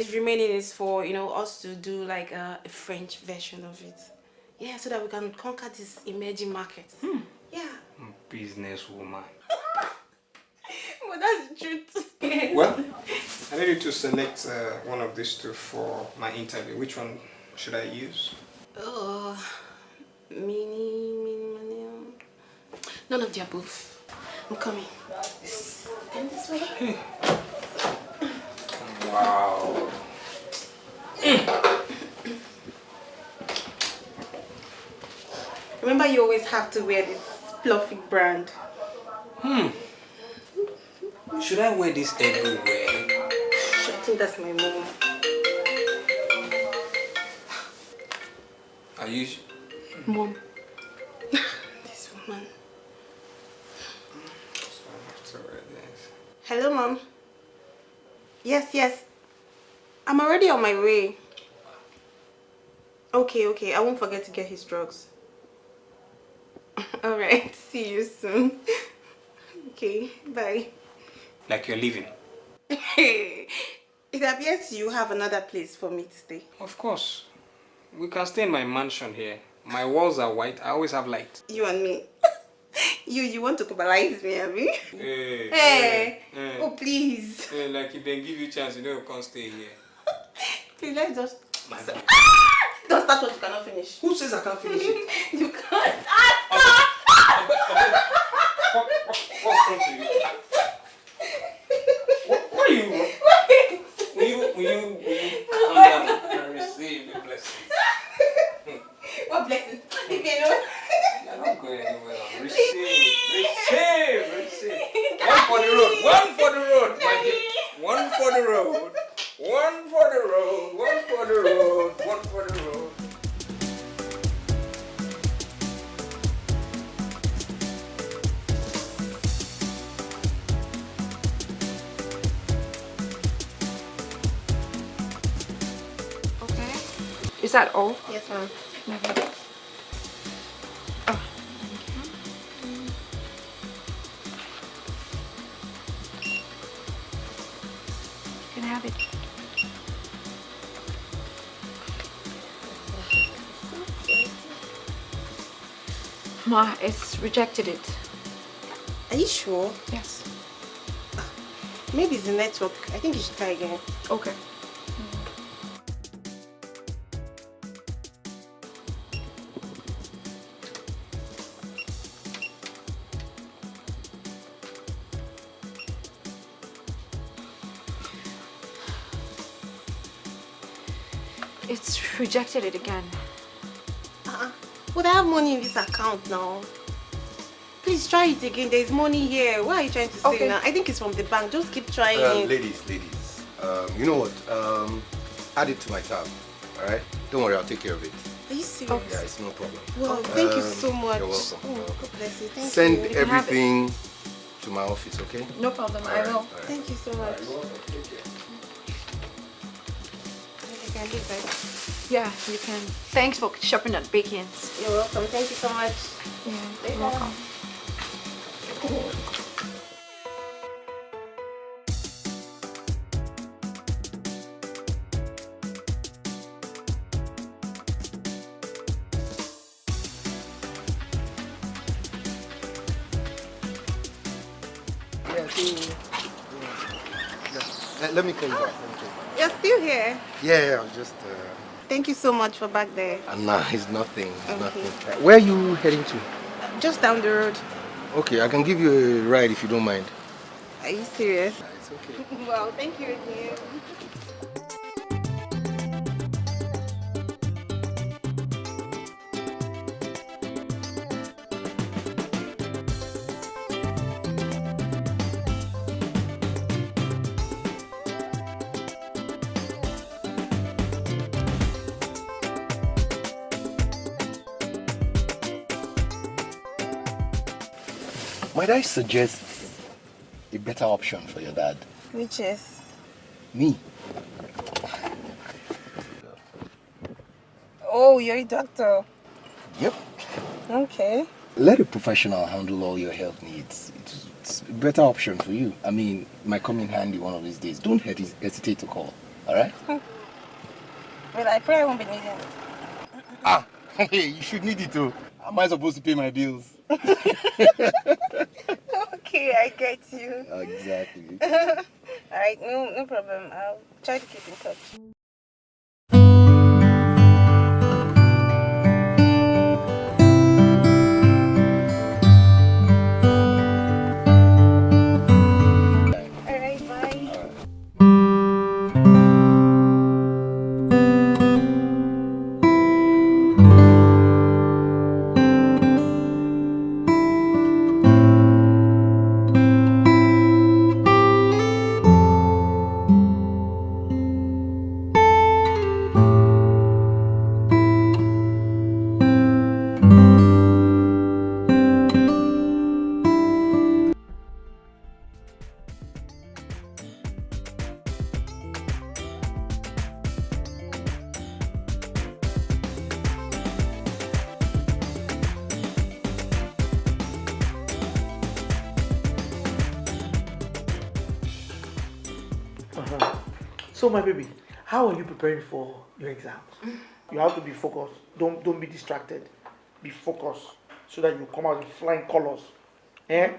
is remaining is for you know us to do like a, a French version of it. Yeah, so that we can conquer this emerging market. Hmm. Yeah. Business woman. well, that's the truth. Well, I need you to select uh, one of these two for my interview. Which one should I use? Oh, mini, mini, mini. Um. None of the above. I'm coming. Come this way. Wow. Mm. Remember you always have to wear this fluffy brand. Hmm. Should I wear this everywhere? I think that's my mom. Are you... Mom. this woman. Hello, mom yes yes. I'm already on my way. Okay okay. I won't forget to get his drugs. All right see you soon. Okay bye. Like you're leaving. It appears you have another place for me to stay. Of course. We can stay in my mansion here. My walls are white. I always have light. You and me. you you want to cannibalize me, Abby? Hey, hey, hey, oh please. Hey, like if they give you chance, you know you can't stay here. please let's just. My ah! Don't start what you cannot finish. Who says I can't finish it? you Ma, it's rejected it. Are you sure? Yes. Ah, maybe it's the network. I think you should try again. Okay. It's rejected it again. Money in this account now. Please try it again. There's money here. What are you trying to say Okay. now? I think it's from the bank. Just keep trying Um, ladies, ladies, um, you know what? Um, add it to my tab. All right. Don't worry, I'll take care of it. Are you serious? Yeah, it's no problem. Well, thank you Um, so much. you're welcome, Oh. God bless you. Thank Send you. can have it. everything to my office, okay? No problem, All I right, will. all right. Thank you so much. I can leave, right? Yeah, you can. Thanks for shopping at Bacon's. You're welcome. Thank you so much. Yeah, you're welcome. Yeah, so, yeah. Let, let me call you back. Let me call you back. You're still here. Yeah, yeah, I was just. Thank you so much for back there. uh, nah, it's nothing. It's Okay. nothing. Where are you heading to? Just down the road. Okay, I can give you a ride if you don't mind. Are you serious? Nah, it's okay. Well, thank you again. Might I suggest a better option for your dad? Which is? Me. Oh, you're a doctor. Yep. Okay. Let a professional handle all your health needs. It's, it's a better option for you. I mean, might come in handy one of these days. Don't hesi- hesitate to call. All right? Well, I probably won't be needing it. ah, hey, you should need it too. Am I supposed to pay my bills? Okay, I get you. Exactly. All right, no, no problem. I'll try to keep in touch. Preparing for your exams? You have to be focused. Don't don't be distracted. Be focused so that you come out in flying colors. Eh?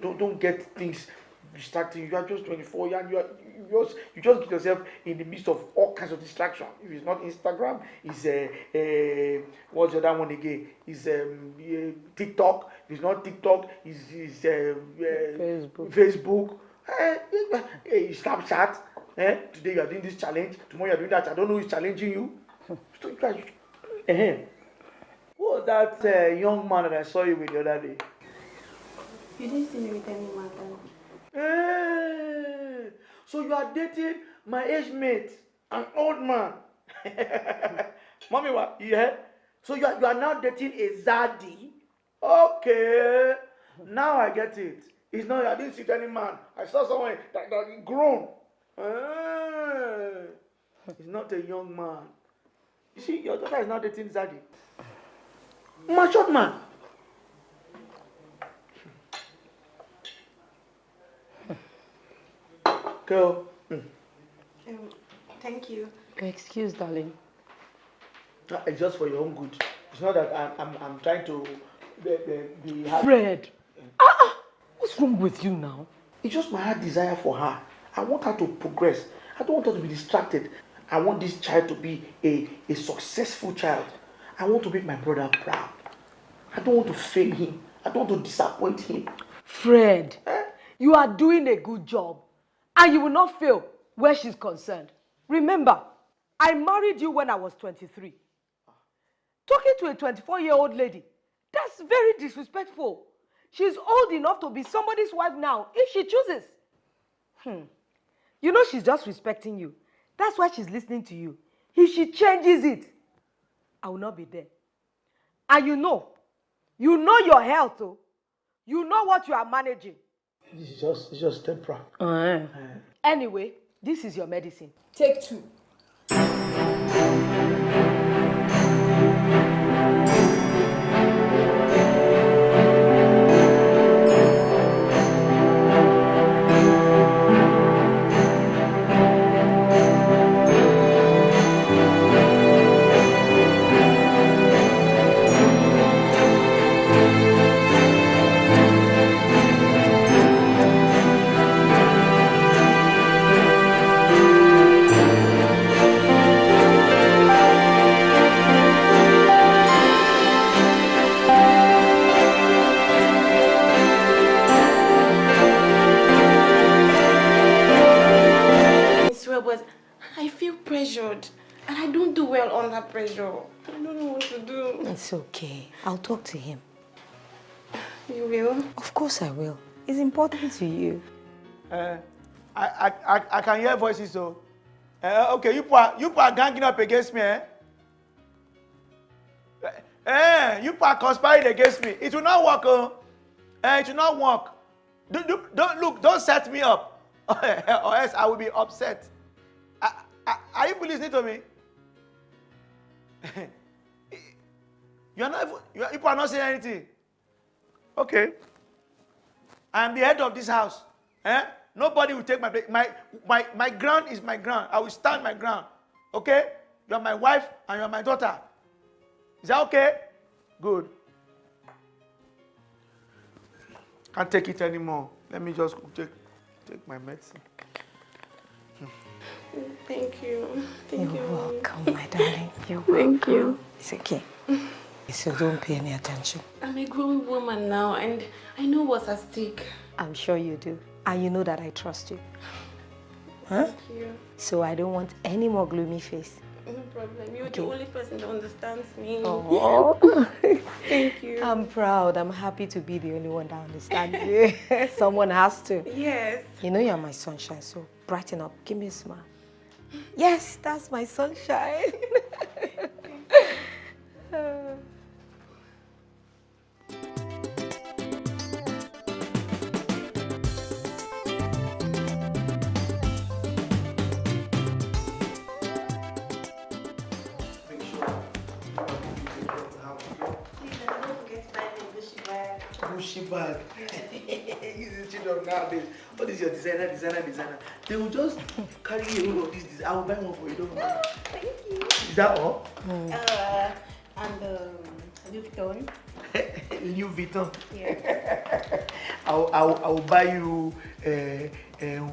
Don't don't get things distracting. You are just 24 and you are you just you just get yourself in the midst of all kinds of distraction. If it's not Instagram, it's uh, uh, what's the other one again? It's um, uh, TikTok. If it's not TikTok, it's, it's uh, uh, Facebook. Facebook. Eh, eh, Snapchat. Eh? Today you are doing this challenge. Tomorrow you are doing that. I don't know who is challenging you. So you guys, eh, who was that uh, young man that I saw you with the other day? You didn't see me with any man. then. Eh, so you are dating my age mate, an old man. Mommy, what? Yeah. So you are, you are now dating a zaddy. Okay. Now I get it. It's not I didn't see any man. I saw someone that, that grown. He's not a young man. You see, your daughter is now dating Zagi. Matured man. Girl, Um, thank you. Excuse, darling. uh, it's just for your own good. It's not that I'm, I'm, I'm trying to be, be, be hard. Fred! Ah, ah, what's wrong with you now? It's just my heart desire for her. I want her to progress. I don't want her to be distracted. I want this child to be a, a successful child. I want to make my brother proud. I don't want to fail him. I don't want to disappoint him. Fred, you are doing a good job and you will not fail where she's concerned. Remember, I married you when I was 23. Talking to a 24 year old lady, that's very disrespectful. She's old enough to be somebody's wife now if she chooses. Hmm. You know she's just respecting you. That's why she's listening to you. If she changes it, I will not be there. And you know, you know your health, oh. You know what you are managing. This is just, it's just temporal. Anyway, this is your medicine. Take two. I'll talk to him. You will? Of course I will. It's important to you. Uh, I, I, I, I can hear voices though. Uh, okay, you people, are, you people are ganging up against me, eh? Eh, you people are conspiring against me. It will not work, oh. Eh, it will not work. Do, do, don't look, don't set me up, or else I will be upset. I, I, are you people listening to me? you are not, even- you, are, you people are not saying anything. Okay. I am the head of this house. Eh? Nobody will take my place. My, my, my ground is my ground. I will stand my ground. Okay? You are my wife and you are my daughter. Is that okay? Good. Can't take it anymore. Let me just take, take my medicine. Thank you. Thank You're you. welcome, my darling. You're Thank welcome. you. It's okay. So don't pay any attention. I'm a grown woman now and I know what's at stake. I'm sure you do. And you know that I trust you. Huh? Thank you. So I don't want any more gloomy face. No problem. You're Okay. the only person that understands me. Oh. Thank you. I'm proud. I'm happy to be the only one that understands you. Someone has to. yes. You know you're my sunshine, so brighten up. Give me a smile. Yes, that's my sunshine. Gucci bag. These children nowadays. What is your designer, designer, designer? They will just carry a whole of this. design. I will buy one for you. Don't worry. Thank you. Is that all? Uh, and um, Louis Vuitton. Louis Vuitton. Yeah. I'll, I'll, I'll buy you uh, um,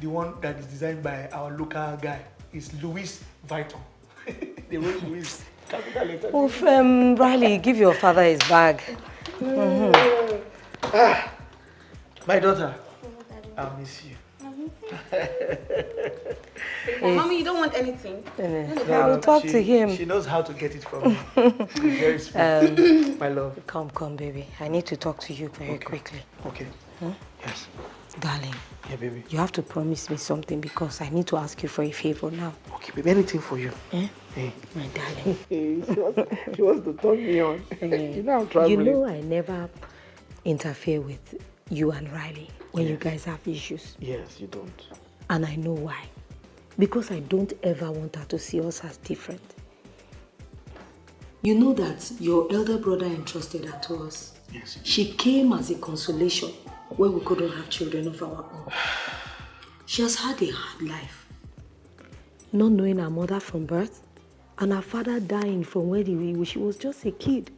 the one that is designed by our local guy. It's Louis Vuitton. the way Louis. Capital letter. Oh, um, Riley, give your father his bag. Ah, my daughter, I'll miss you. Mommy, you don't want anything. I will talk she, to him. She knows how to get it from me. Very sweet. my love. Come, come, baby. I need to talk to you very quickly. Okay. Yes. Darling, Yeah, baby. you have to promise me something because I need to ask you for a favor now. Okay, baby. Anything for you. Eh? Hey. My darling. Hey, she, wants, she wants to turn me on. you know I'm traveling. You know I never interfere with you and Riley when you guys have issues. Yes, you don't. And I know why. Because I don't ever want her to see us as different. You know that your elder brother entrusted her to us. Yes. She came as a consolation when we couldn't have children of our own. She has had a hard life. Not knowing her mother from birth and her father dying from when he- she was just a kid.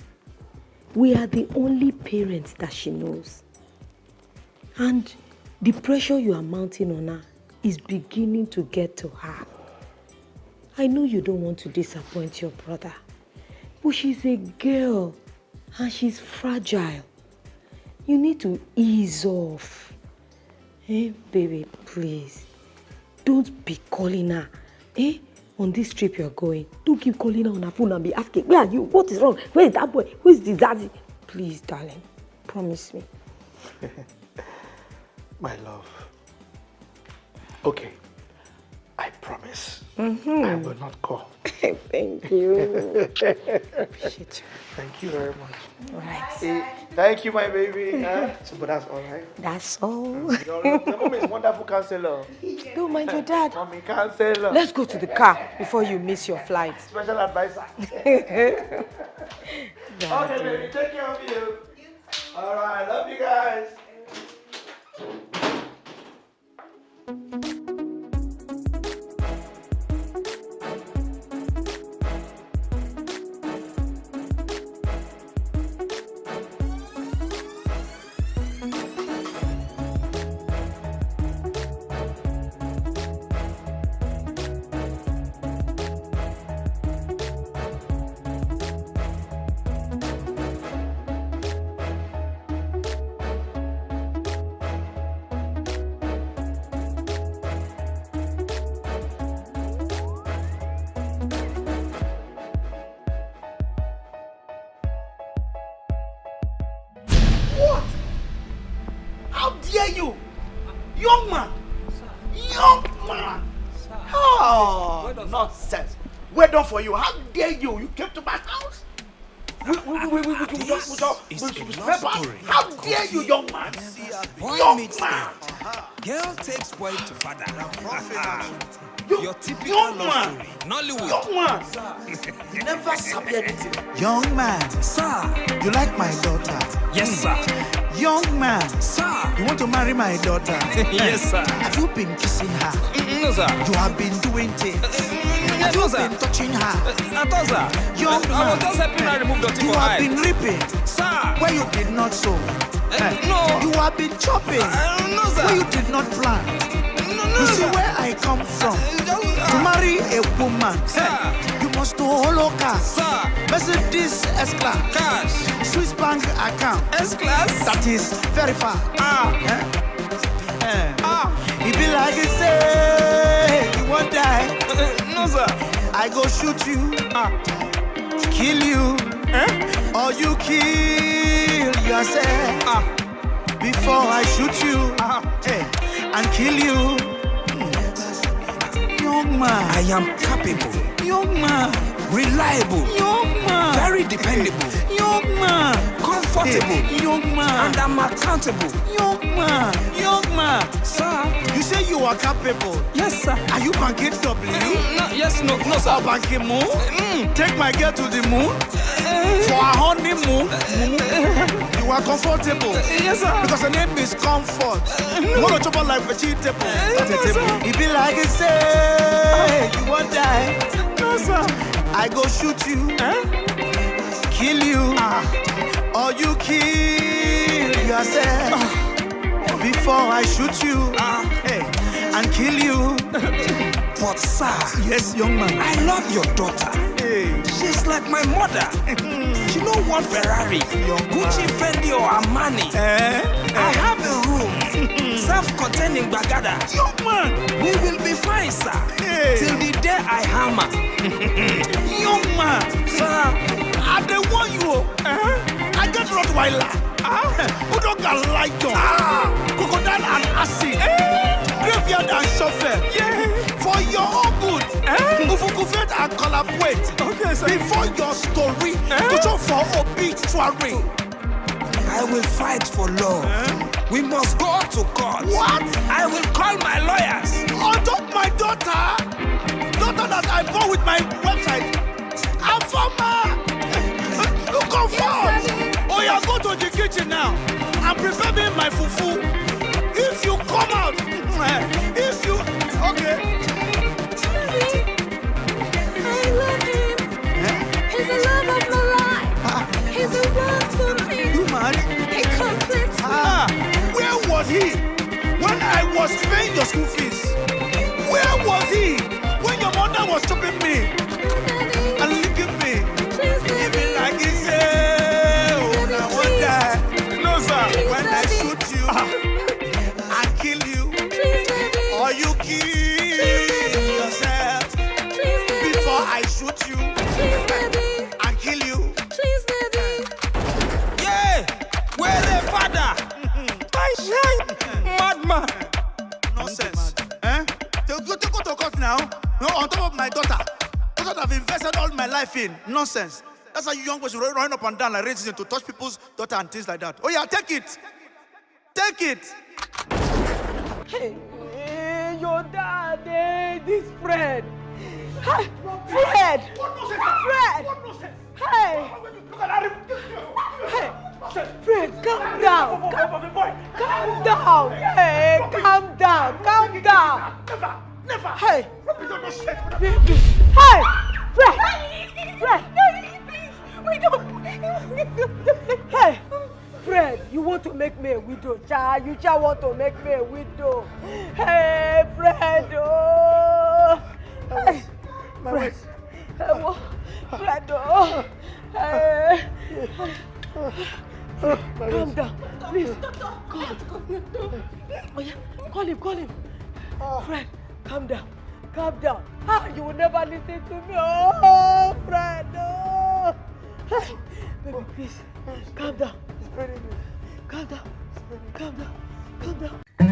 We are the only parents that she knows. And the pressure you are mounting on her is beginning to get to her. I know you don't want to disappoint your brother, but she's a girl and she's fragile. You need to ease off. Eh, baby, please. Don't be calling her. Eh? On this trip you're going, don't keep calling her on her phone and be asking, where are you? What is wrong? Where is that boy? Who is this daddy? Please, darling, promise me. My love. Okay. I promise. Mhm. I will not call. Thank you. Appreciate you. Thank you very much. Right. Eh, thank you, my baby. Uh, so, but that's all right. That's all. Your, your mom is wonderful counselor. Don't mind your dad. Mommy counselor. Let's go to the car before you miss your flight. Special advisor. Okay, baby, take care of you. All right, love you guys. Daughter? Yes, sir. Have you been kissing her? No, sir. You have been doing things. Have no, you sir. been touching her? I thought, sir. Young I was man, just helping her remove dirty you have been reaping Sir. where you did not sow. Eh, no. You have been chopping Uh, no, sir. where you did not plant. No, no, You see sir. where I come from. To uh, marry a woman, Sir. eh, must to hollow car, Sir. Mercedes S-Class, Cash. Swiss bank account. S-class. That is very far. Ah. Eh? Ah. It be like you say you won't die. No, sir. I go shoot you, Ah. kill you, Eh? or you kill yourself Ah. before I shoot you eh, and kill you. Young man, I am capable, young man, reliable, young man, very dependable, young man, comfortable, young man, and I'm accountable. young man, young man. Sir. You say you are capable. Yes, sir. Are you banking W? No, yes, no, no, Or sir. banking moon? Mm. Take my girl to the moon for a honeymoon. You are comfortable Yes, sir. because the name is comfort. Want to chop on like vegetable. no, sir. It be like you say you won't die. No, sir. I go shoot you, Eh? kill you, Ah. Or you kill yourself before I shoot you Ah. hey, and kill you. But, sir, Yes, young man. I love your daughter. Hey. She's like my mother. she don't want Ferrari, Gucci, Fendi, or Armani. Eh? I have a room, self-contained in Bagada. Young man. We will be fine, sir. Hey. Till the day I hammer. Young man. Sir, I dey warn you. oh. Rottweiler. Ah. Bulldog and lion. Crocodile and acid. Graveyard and shovel. For your own good. Ufukufet and collaborate. Okay, sir. Before your story. To show for obituary. I will fight for love. We must go to court. What? I will call my lawyers. On top my daughter. Daughter that I bought with my website. Afama. comfort. Oh, yeah, go to the kitchen now and prepare me my fufu. If you come out, if you, okay. I love him. He's the love of my life. He's the one for me. You mad? He completes me. Ah, where was he when I was paying your school fees? Where was he when your mother was chopping me shoot you and kill you. Yeah, where the father? I shine, madman. Nonsense. Eh? They go to go to court now. No, on top of my daughter. That's what I've invested all my life in. Nonsense. That's how you young boys run run up and down like racism to touch people's daughter and things like that. Oh yeah, take it. Take it. Hey, hey, your dad, eh, this Fred. Hey, Fred! Fred! Hey! Hey! Fred, calm down! Calm down! Hey, calm down! Calm down! Never! Hey! Baby! Hey! Fred! Fred! We don't... Hey! Fred, you want to make me a widow, child. You just want to make me a widow. Hey, Fred! Oh! Hey! Fred! Hey, wo- Fred! Oh! Hey! Calm down, please. Calm. Oh yeah, call him, call him. Fred, calm down, calm down. Ah, you will never listen to me. Oh, Fred, no. Hey, baby, please, calm down. Calm down, calm down, calm down.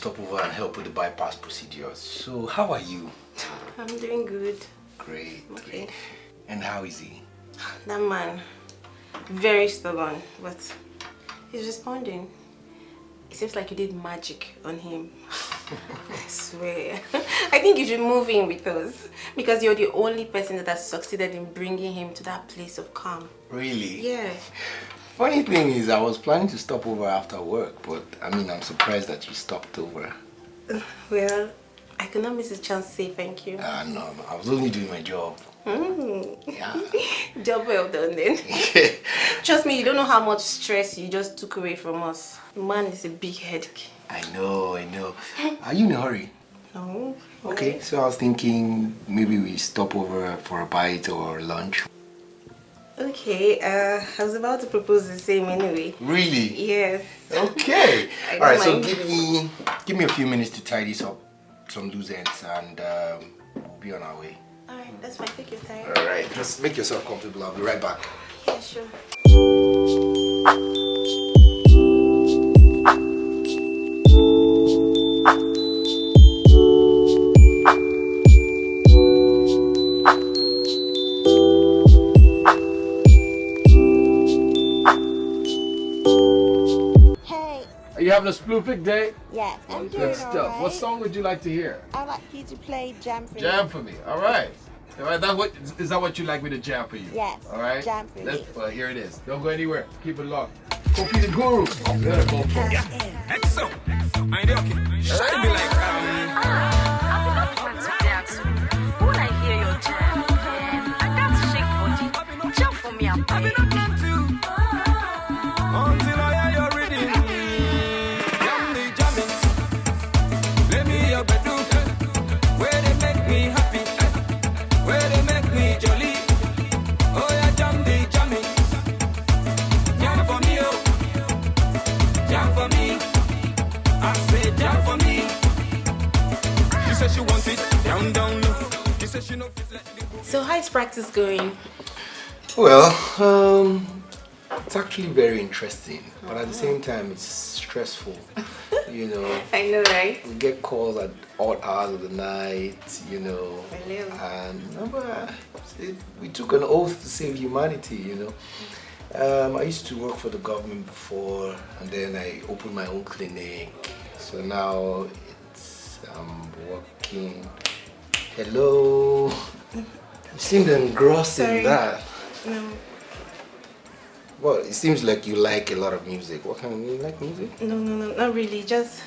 Stop over and help with the bypass procedure. So, how are you? I'm doing good. Great. Okay. And how is he? That man, very stubborn, but he's responding. It seems like you did magic on him. I swear. I think you should move in with us because you're the only person that has succeeded in bringing him to that place of calm. Really? Yeah. Funny thing is, I was planning to stop over after work, but I mean, I'm surprised that you stopped over. Well, I could not miss a chance to say thank you. Ah, no, no, I was only doing my job. Mm. Yeah. Job well done then. Trust me, you don't know how much stress you just took away from us. Man is a big headache. I know, I know. Are you in a hurry? No. Okay, so I was thinking maybe we stop over for a bite or lunch. Okay, uh, I was about to propose the same anyway. Really? Yes. Okay. All right, so give me give me a few minutes to tidy this up, some loose ends, and um, we'll be on our way. Alright, that's fine. Take your time. All right, just make yourself comfortable. I'll be right back. Yeah, sure. You having a sploofing day? yes, I'm doing Good stuff. alright. What song would you like to hear? I'd like you to play Jam for Jam Me. for me. All right. All right. That what is that what you like me to jam for you? Yes, All right. jam for Let's, me. Well, here it is. Don't go anywhere. Keep it locked. Kofi the Guru. Good. Go for it. Exo. I know, okay. Shine me like, um, When I hear your jam, I got to shake body. Jump for me, I'm I've So how's practice going? Well, um, it's actually very interesting, but at the same time, it's stressful. You know, I know, right? we get calls at odd hours of the night. You know, I know. and remember, it- we took an oath to save humanity. You know. Um, I used to work for the government before, and then I opened my own clinic. So now it's I'm working. Hello. You seem engrossed Sorry. in that. No, Well, it seems like you like a lot of music. What kind of you like music? no, no, no, not really. Just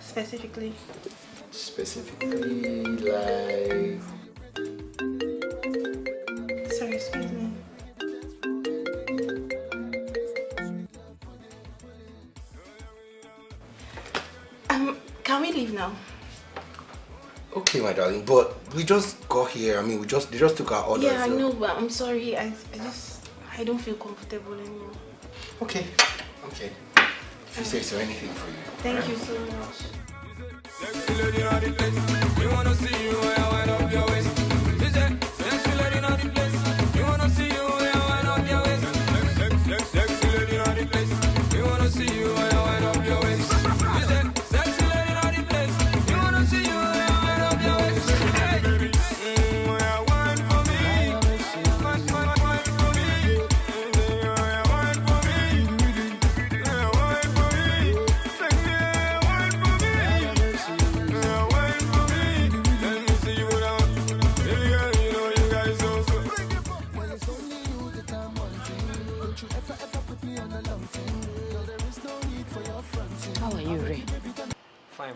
specifically. Specifically, like Sorry, excuse me. Um, can we leave now? Okay, my darling. But we just got here. I mean, we just they just took our orders. yeah, I know, but I'm sorry. I, I just, I don't feel comfortable anymore. Okay, okay. If you say so, anything for you. Thank you so much.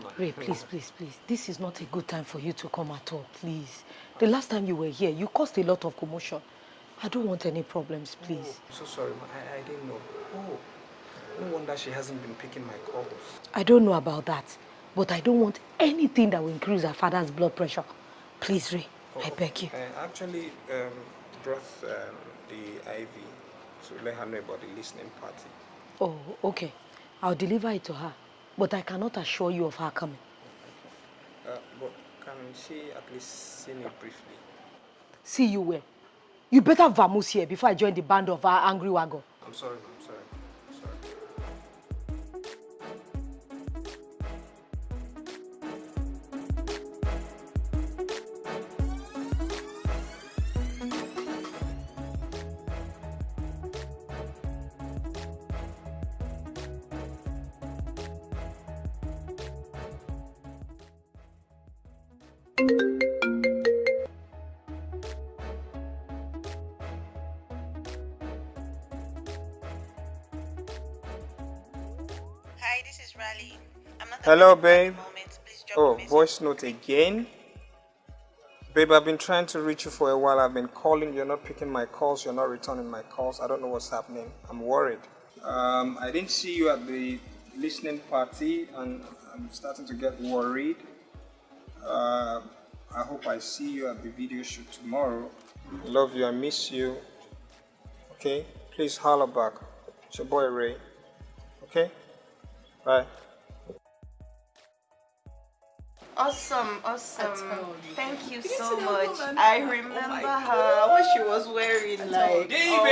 Ma. Ray, please, please, please. This is not a good time for you to come at all, please. The last time you were here, you caused a lot of commotion. I don't want any problems, please. So sorry, ma. I, I didn't know. Oh, no wonder she hasn't been picking my calls. I don't know about that, but I don't want anything that will increase her father's blood pressure. Please, Ray, I beg you. I actually um, brought um, the IV to let her know about the listening party. Oh, okay. I'll deliver it to her, but I cannot assure you of her coming. Uh, but can she at least see me briefly? See you where? You better vamoose here before I join the band of our angry wagon. I'm sorry, ma. Hi, this is not Hello, babe. Oh, voice note again. Babe, I've been trying to reach you for a while. I've been calling. You're not picking my calls. You're not returning my calls. I don't know what's happening. I'm worried. Um, I didn't see you at the listening party, and I'm starting to get worried. Uh, I hope I see you at the video shoot tomorrow. Love you. I miss you. Okay? Please holler back. It's your boy Ray. Okay? Bye. Awesome, awesome. Thank you so much. woman? I Oh remember my her, what she was wearing. Like, David!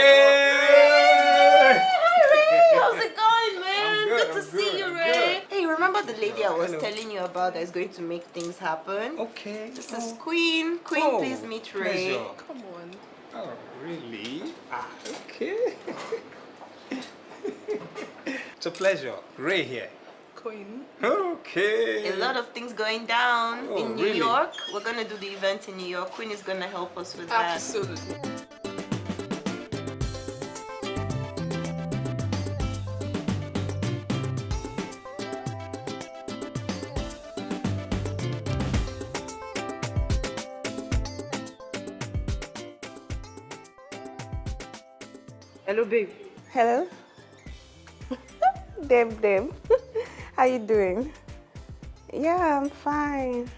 How's it going, man? good, to I'm see good, you, Ray. Hey, remember the lady I was Hello. telling you about that is going to make things happen? Okay. This is Queen. Queen, Oh, please meet Ray. pleasure. Come on. Oh, really? Ah, okay. it's a pleasure. Ray here. Queen. Okay. A lot of things going down Oh, in New really? York. We're gonna do the event in New York. Queen is gonna help us with that. Absolutely. Hello, babe. Hello? Deb, Deb. How you doing? Yeah, I'm fine.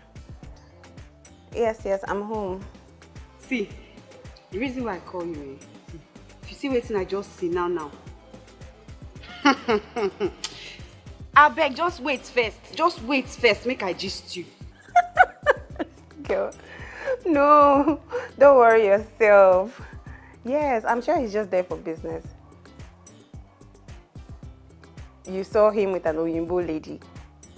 Yes, yes, I'm home. See, the reason why I call you, eh, if you see wetin I just see now now. Abeg, just wait first. Just wait first, make I gist you. Girl. No, don't worry yourself. Yes, I'm sure he's just there for business. You saw him with an Oyinbo lady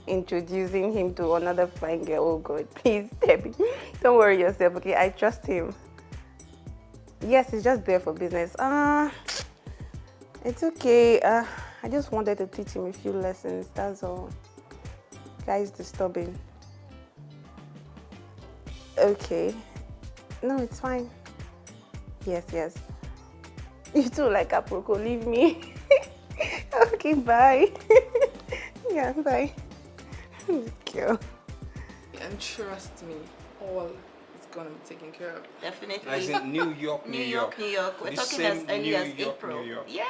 introducing him to another fine girl. Oh God, please, Debbie, don't worry yourself, okay? I trust him. Yes, he's just there for business. Uh, it's okay. Uh, I just wanted to teach him a few lessons, that's all. Guy's disturbing. Okay. No, it's fine. Yes, yes. You too like Aproko, leave me. okay, bye. yeah, bye. Girl. And trust me, all is gonna be taken care of. Definitely. As in New York, New New York, York. New York. We're The talking as early New as York, April. New York. Yeah,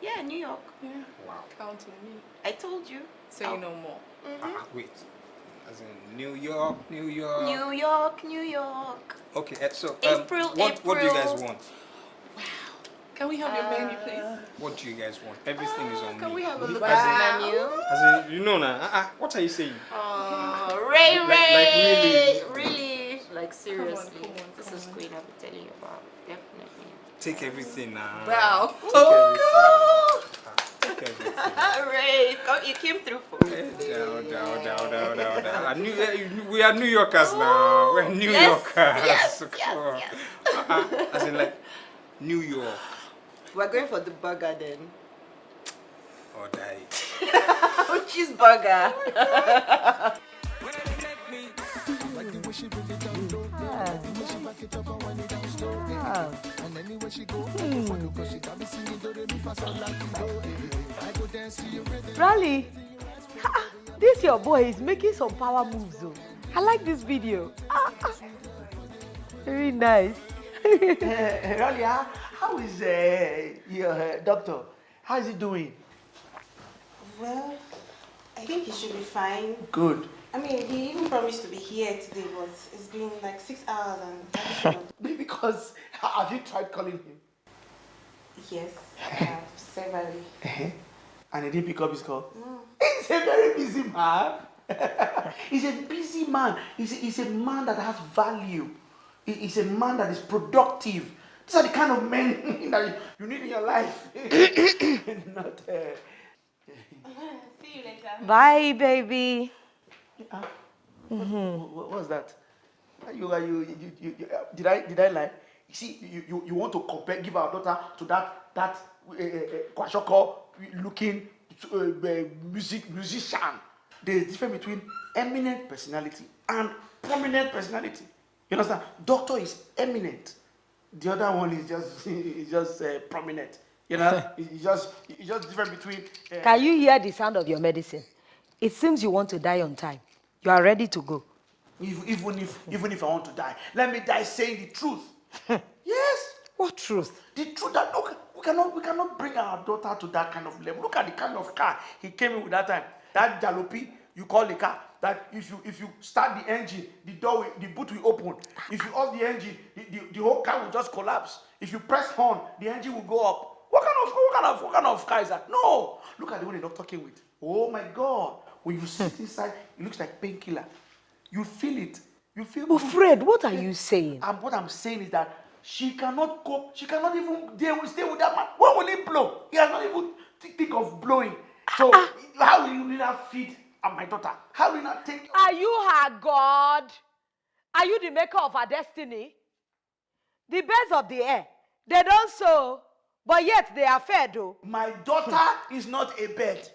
yeah, New York. Yeah. Wow. Count on me. I told you. So you know more. Ah, wait. As in New York, New York. New York, New York. Okay, eh, so um, April, what, what do you guys April. want? Can we have your menu, please? Uh, what do you guys want? Everything is uh, on Can me. we have a look at the menu? As in, you know now. Uh-uh, what are you saying? Oh, Ray, Ray. like really? Like seriously. come on, come this come is on. Queen I'm telling you about. Definitely. Take everything now. Wow. Take Oh, everything. Take everything. Oh, Ray, you came through for me. Down, down, down, down, down, down. I knew, we are New Yorkers now. Oh, We're New yes, Yorkers. yes, Come yes, on. yes. Uh-uh. As in like New York. We're going for the burger then. Or die. Oh, Cheeseburger. Rally, ha, this your boy is making some power moves. Oh. I like this video. Ah, ah. Very nice. Eh, Rally, how, how is uh, your uh, doctor? How is he doing? Well, I think he should be fine. Good. I mean, he even promised to be here today, but it's been like six hours and I don't. Because have you tried calling him? yes, I have severally. Uh-huh. And he didn't pick up his call. No. He's a very busy man. he's a busy man. He's a, he's a man that has value. He- He's a man that is productive. These are the kind of men that you- you need in your life. Not. Uh, See you later. Bye, baby. What, what was that? You, you, you, you, you, uh, did I did I lie? You see, you, you, you want to compare, give our daughter to that that uh, uh, Kwashoko looking uh, uh, music musician. There is difference between eminent personality and prominent personality. You understand? Doctor is eminent. The other one is just is just uh, prominent. You know, it's just it's just different between. Uh, Can you hear the sound of your medicine? It seems you want to die on time. You are ready to go. If, even if even if I want to die, let me die saying the truth. yes. What truth? The truth that look, cannot we cannot bring our daughter to that kind of level. Look at the kind of car he came in with that time. That jalopy you call the car. That if you if you start the engine, the door will, the boot will open. If you off the engine, the, the, the whole car will just collapse. If you press horn, the engine will go up. What kind of what kind of what kind of car is that? No. Look at the one the doctor came with. Oh my God! When you sit inside, it looks like painkiller. You feel it. You feel. But Fred, what are you saying? And what I'm saying is that she cannot cope. She cannot even deal with stay with that man. When will he blow? He has not even th- think of blowing. So how will you not feed my daughter? How will you not take? Are you her God? Are you the maker of her destiny? The birds of the air, they don't sow, but yet they are fed, though. My daughter is not a bird.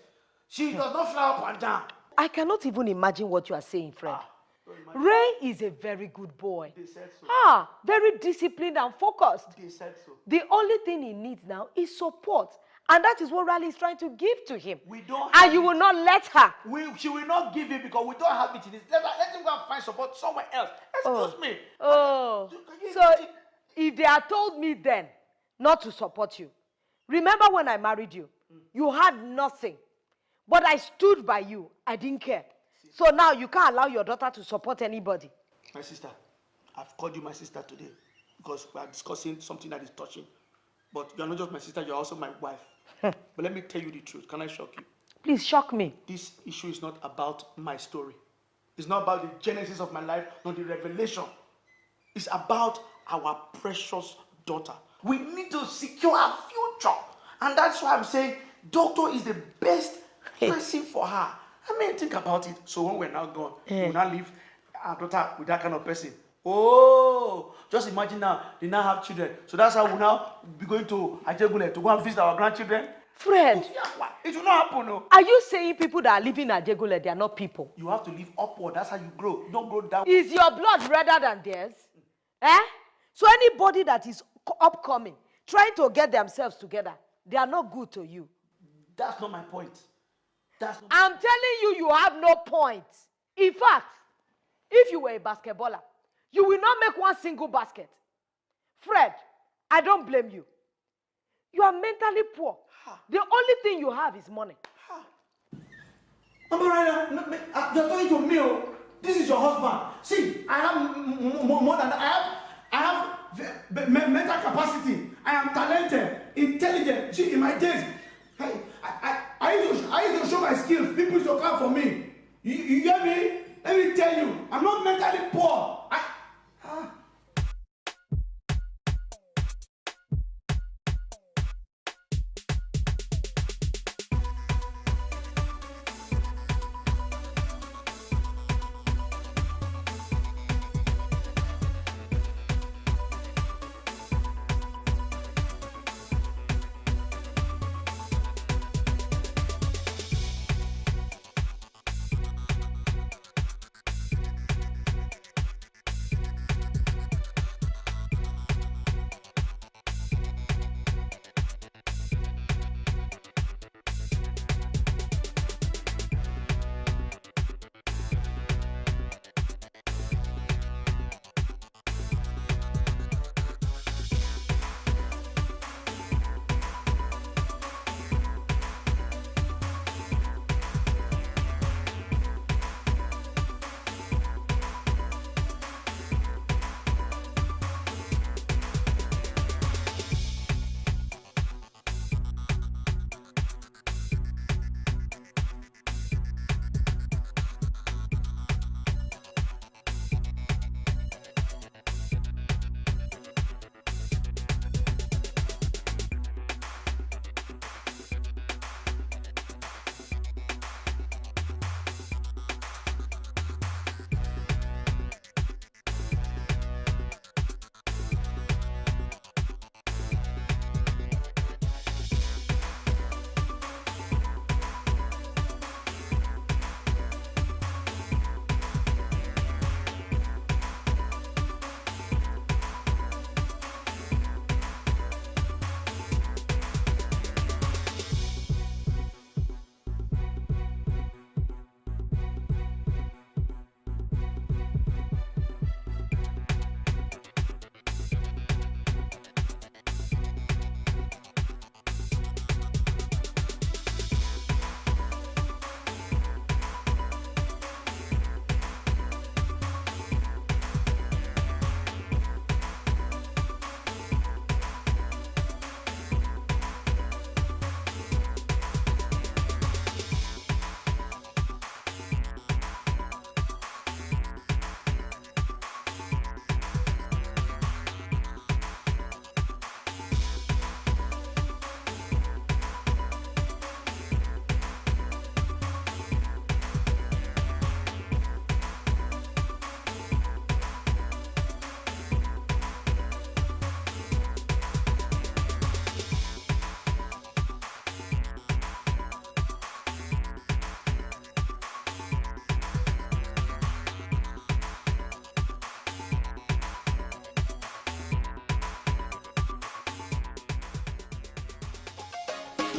She does not fly up and down. I cannot even imagine what you are saying, Ray is a very good boy. So. Ah, very disciplined and focused. So. The only thing he needs now is support. And that is what Riley is trying to give to him. We don't. And you will not let her. We, she will not give it because we don't have it. Let, her- let him go and find support somewhere else. Excuse me. Oh, so if they had told me then not to support you, remember when I married you, you had nothing, but I stood by you. I didn't care. So now you can't allow your daughter to support anybody. My sister, I've called you my sister today because we are discussing something that is touching. But you are not just my sister, you are also my wife. but let me tell you the truth. Can I shock you? Please shock me. This issue is not about my story. It's not about the genesis of my life, nor the revelation. It's about our precious daughter. We need to secure our future. And that's why I'm saying doctor is the best person for her. I mean, think about it. So when we're now gone, Eh. we'll not leave our daughter with that kind of person. Oh, just imagine now, they now have children. So that's how we'll now be going to Ajegule to go and visit our grandchildren. Fred, It will not happen, no. are you saying people that are living at Jegule, they are not people? You have to live upward. That's how you grow. You don't grow down. Is your blood redder than theirs? Eh? So anybody that is co- upcoming, trying to get themselves together, they are not good to you. That's not my point. I'm telling you, you have no point. In fact, if you were a basketballer, you will not make one single basket. Fred, I don't blame you. You are mentally poor. The only thing you have is money. Mama Raya, no, me- uh, you're talking to me. oh. This is your husband. See, I have more than I have. I have mental capacity. I am talented, intelligent. See, in my days, I, I, I, used to, I used to show my skills. People used to come for me. You, you get me? Let me tell you, I'm not mentally poor.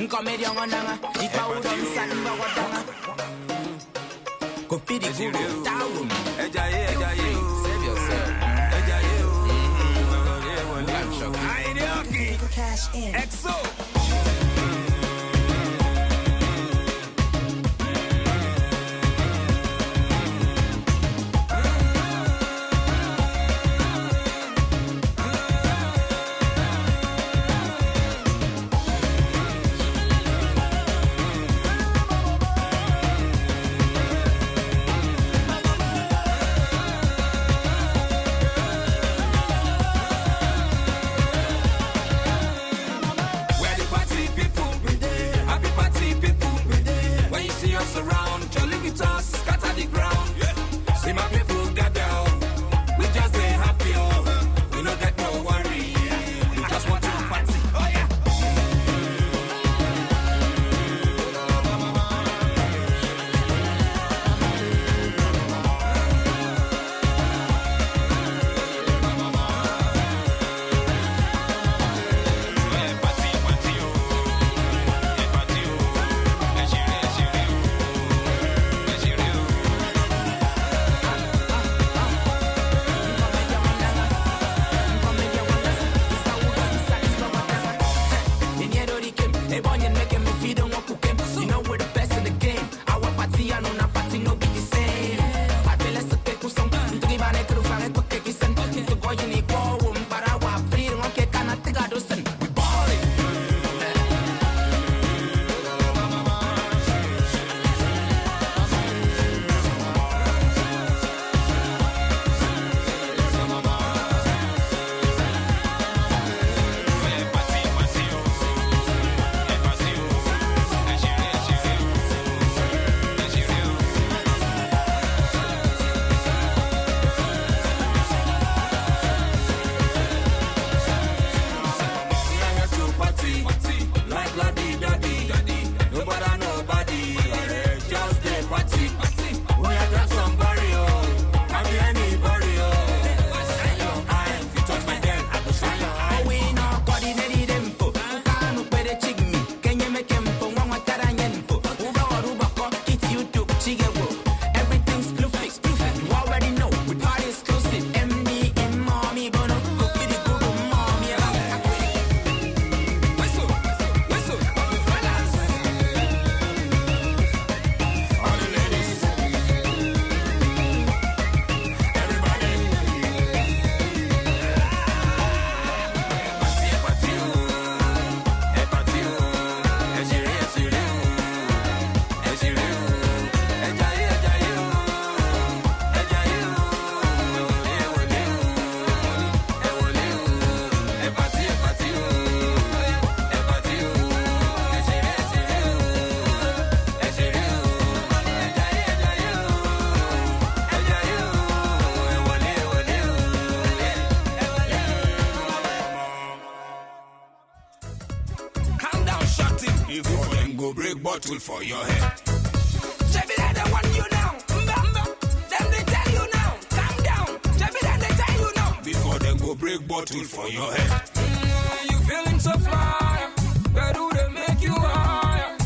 Nkomedi ongonanga, ipa udon san bawadanga. Kopidi guru, tawum. Ejaye, ejaye, save yourself. Cash in. For your head. Chevy, they want you now. Mba, mba. Them they tell you now. Calm down. Chevy, they they tell you now. Before them go break bottle for your head. Mm, you feeling so fly? Where do they make you higher?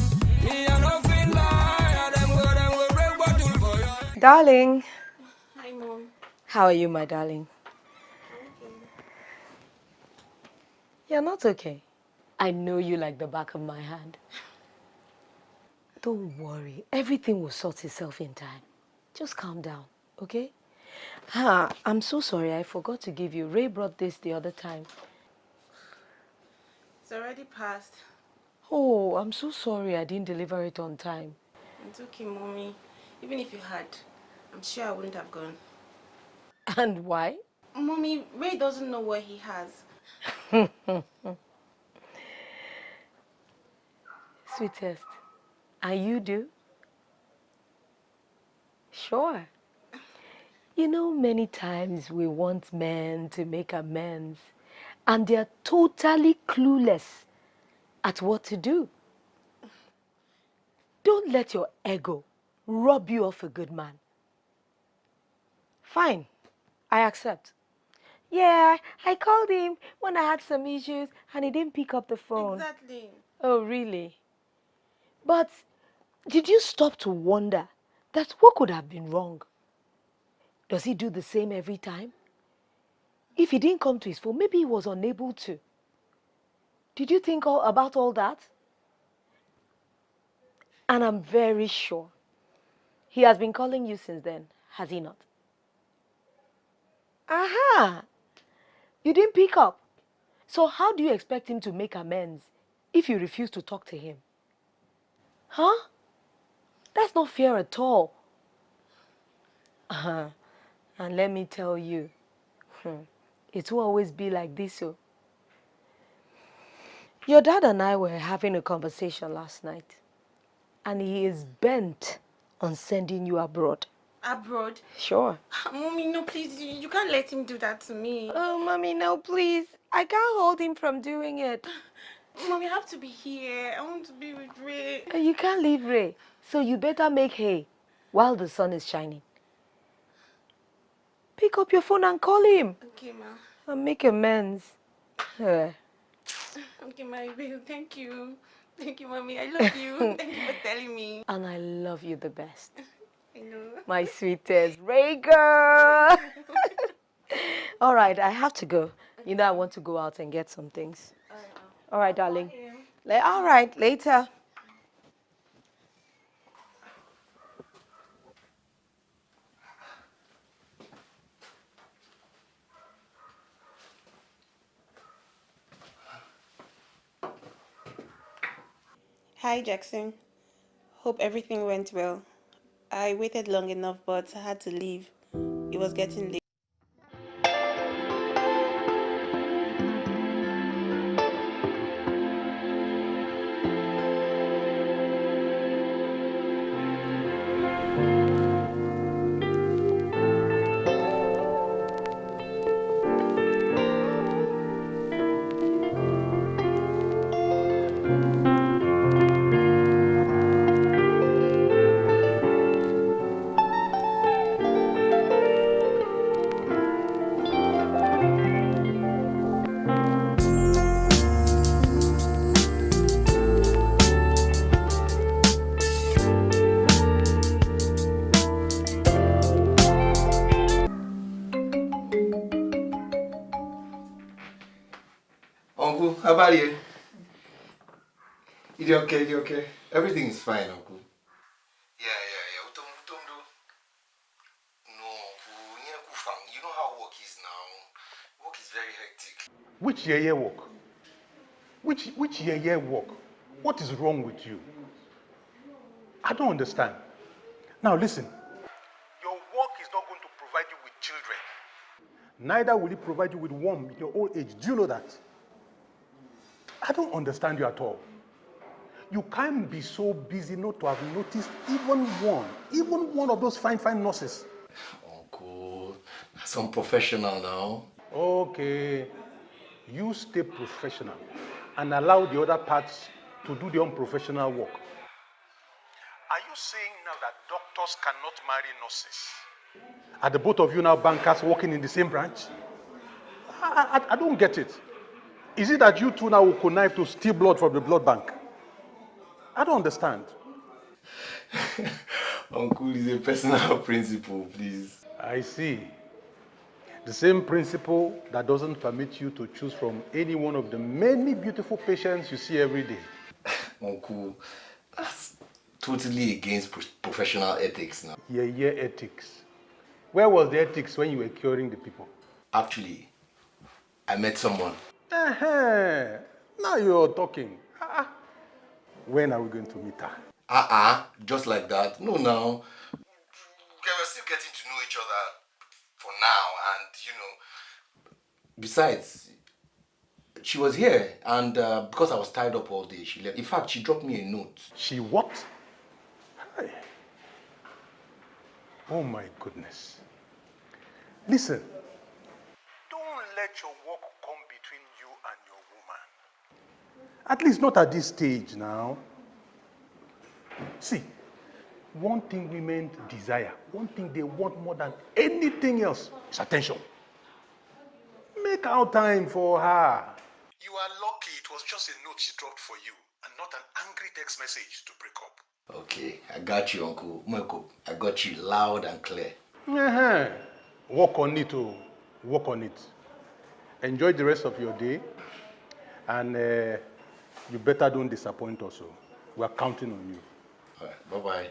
Me, I don't feel like them go, them go break bottle for your head. Darling, Hi, mom. how are you, my darling? You're not okay. I know you like the back of my hand. Don't worry, everything will sort itself in time. Just calm down, okay? Ah, I'm so sorry, I forgot to give you. Ray brought this the other time. It's already passed. Oh, I'm so sorry I didn't deliver it on time. It's okay, mommy. Even if you had, I'm sure I wouldn't have gone. And why? Mommy, Ray doesn't know what he has. Sweetest, and you do? Sure. You know, many times we want men to make amends, and they're totally clueless at what to do. Don't let your ego rob you of a good man. Fine, I accept. Yeah, I called him when I had some issues and he didn't pick up the phone. Exactly. Oh, really? But did you stop to wonder that what could have been wrong? Does he do the same every time? If he didn't come to his phone, maybe he was unable to. Did you think all about all that? And I'm very sure he has been calling you since then, has he not? Aha! You didn't pick up. So how do you expect him to make amends if you refuse to talk to him? Huh? That's not fair at all. Uh-huh. And let me tell you, hmm, it will always be like this. So. Your dad and I were having a conversation last night, and he is bent on sending you abroad. Abroad. Sure. Mommy, no, please. You, can't let him do that to me. Oh, mommy, no, please. I can't hold him from doing it. Mommy, I have to be here. I want to be with Ray. Uh, You can't leave Ray, so you better make hay while the sun is shining. Pick up your phone and call him Okay, ma. and make amends. Okay, my babe. Thank you. Thank you, mommy. I love you. Thank you for telling me. and I love you the best. I know. My sweetest Ray girl. All right, I have to go. You know, I want to go out and get some things. All right, darling. All right, later. Hi, Jackson. Hope everything went well. I waited long enough, but I had to leave. It was getting late. You okay? You okay? Everything is fine, Uncle. Yeah, yeah, yeah. Utom, utom do. No, Uncle. You know, Kufang, you know how work is now. Work is very hectic. Which year year work? Which which year year work? What is wrong with you? I don't understand. Now listen. Your work is not going to provide you with children. Neither will it provide you with warmth in your old age. Do you know that? I don't understand you at all. You can't be so busy not to have noticed even one, even one of those fine, fine nurses. Oh, Uncle, some professional now. Okay, you stay professional and allow the other parts to do the unprofessional work. Are you saying now that doctors cannot marry nurses? Are the both of you now bankers working in the same branch? I, I, I don't get it. Is it that you two now will connive to steal blood from the blood bank? I don't understand. Uncle is a personal principle, please. I see. The same principle that doesn't permit you to choose from any one of the many beautiful patients you see every day. Uncle, that's totally against pro- professional ethics now. Yeah, yeah, ethics. Where was the ethics when you were curing the people? Actually, I met someone. Uh-huh. Now you're talking. Ah, When are we going to meet her? Uh-uh, just like that. No, now. Okay, we're still getting to know each other for now, and you know. Besides, she was here, and uh, because I was tied up all day, she left. In fact, she dropped me a note. She what? Hi. Oh my goodness. Listen, don't let your At least not at this stage now. See, one thing women desire, one thing they want more than anything else is attention. Make out time for her. You are lucky it was just a note she dropped for you and not an angry text message to break up. Okay, I got you, Uncle I got you loud and clear. Uh -huh. Work on it, oh. Work on it. Enjoy the rest of your day and uh, you better don't disappoint us. Oh. We are counting on you. Bye-bye.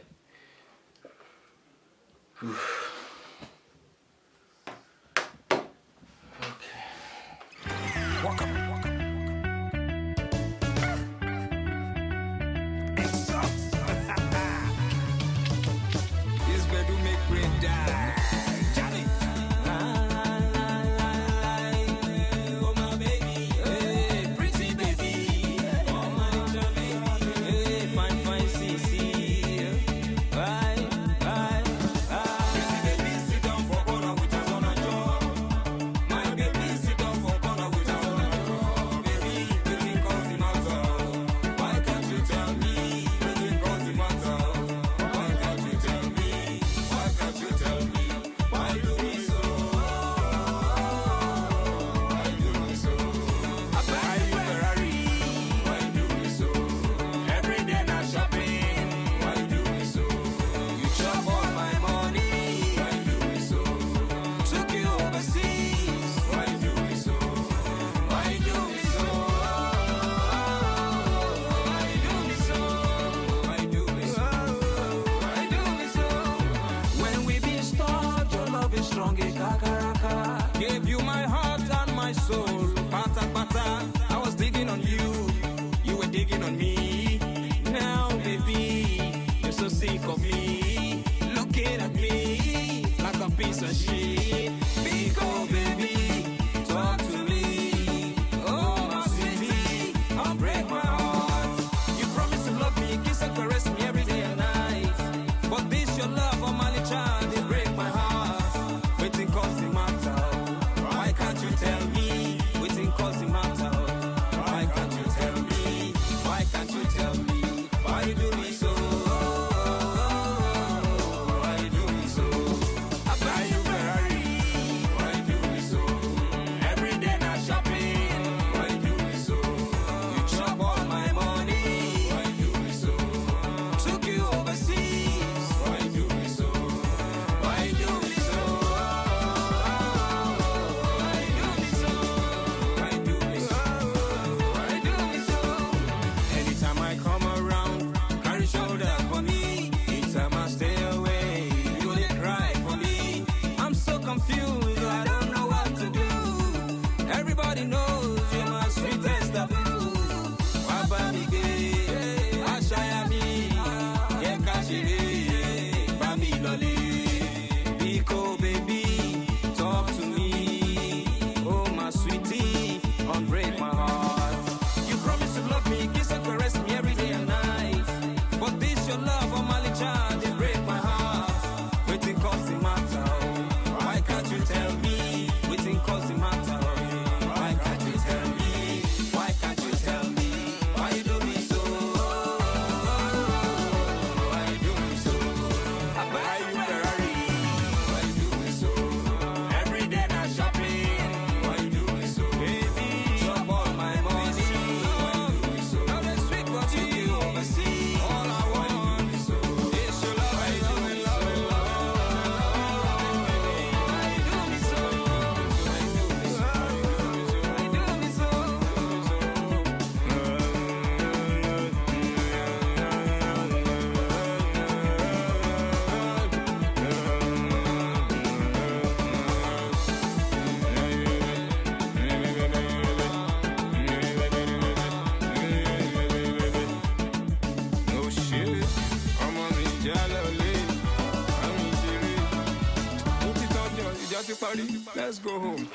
ti parí let's go home.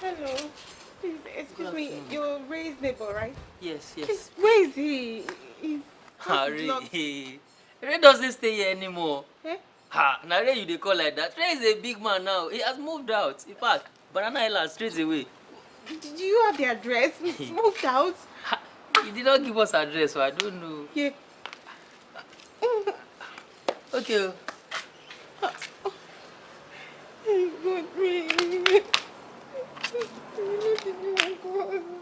Hello. Please, excuse me, you're Ray's neighbor, right? Yes, yes. Where is he? He's... Harry, Ray doesn't stay here anymore. Eh? Ha, now you they call like that. Trey is a big man now. He has moved out. In fact, Banana Island straight away. Did you have the address? moved out? Ha, he did not give us address, so I don't know. Yeah. okay. Oh, he got me.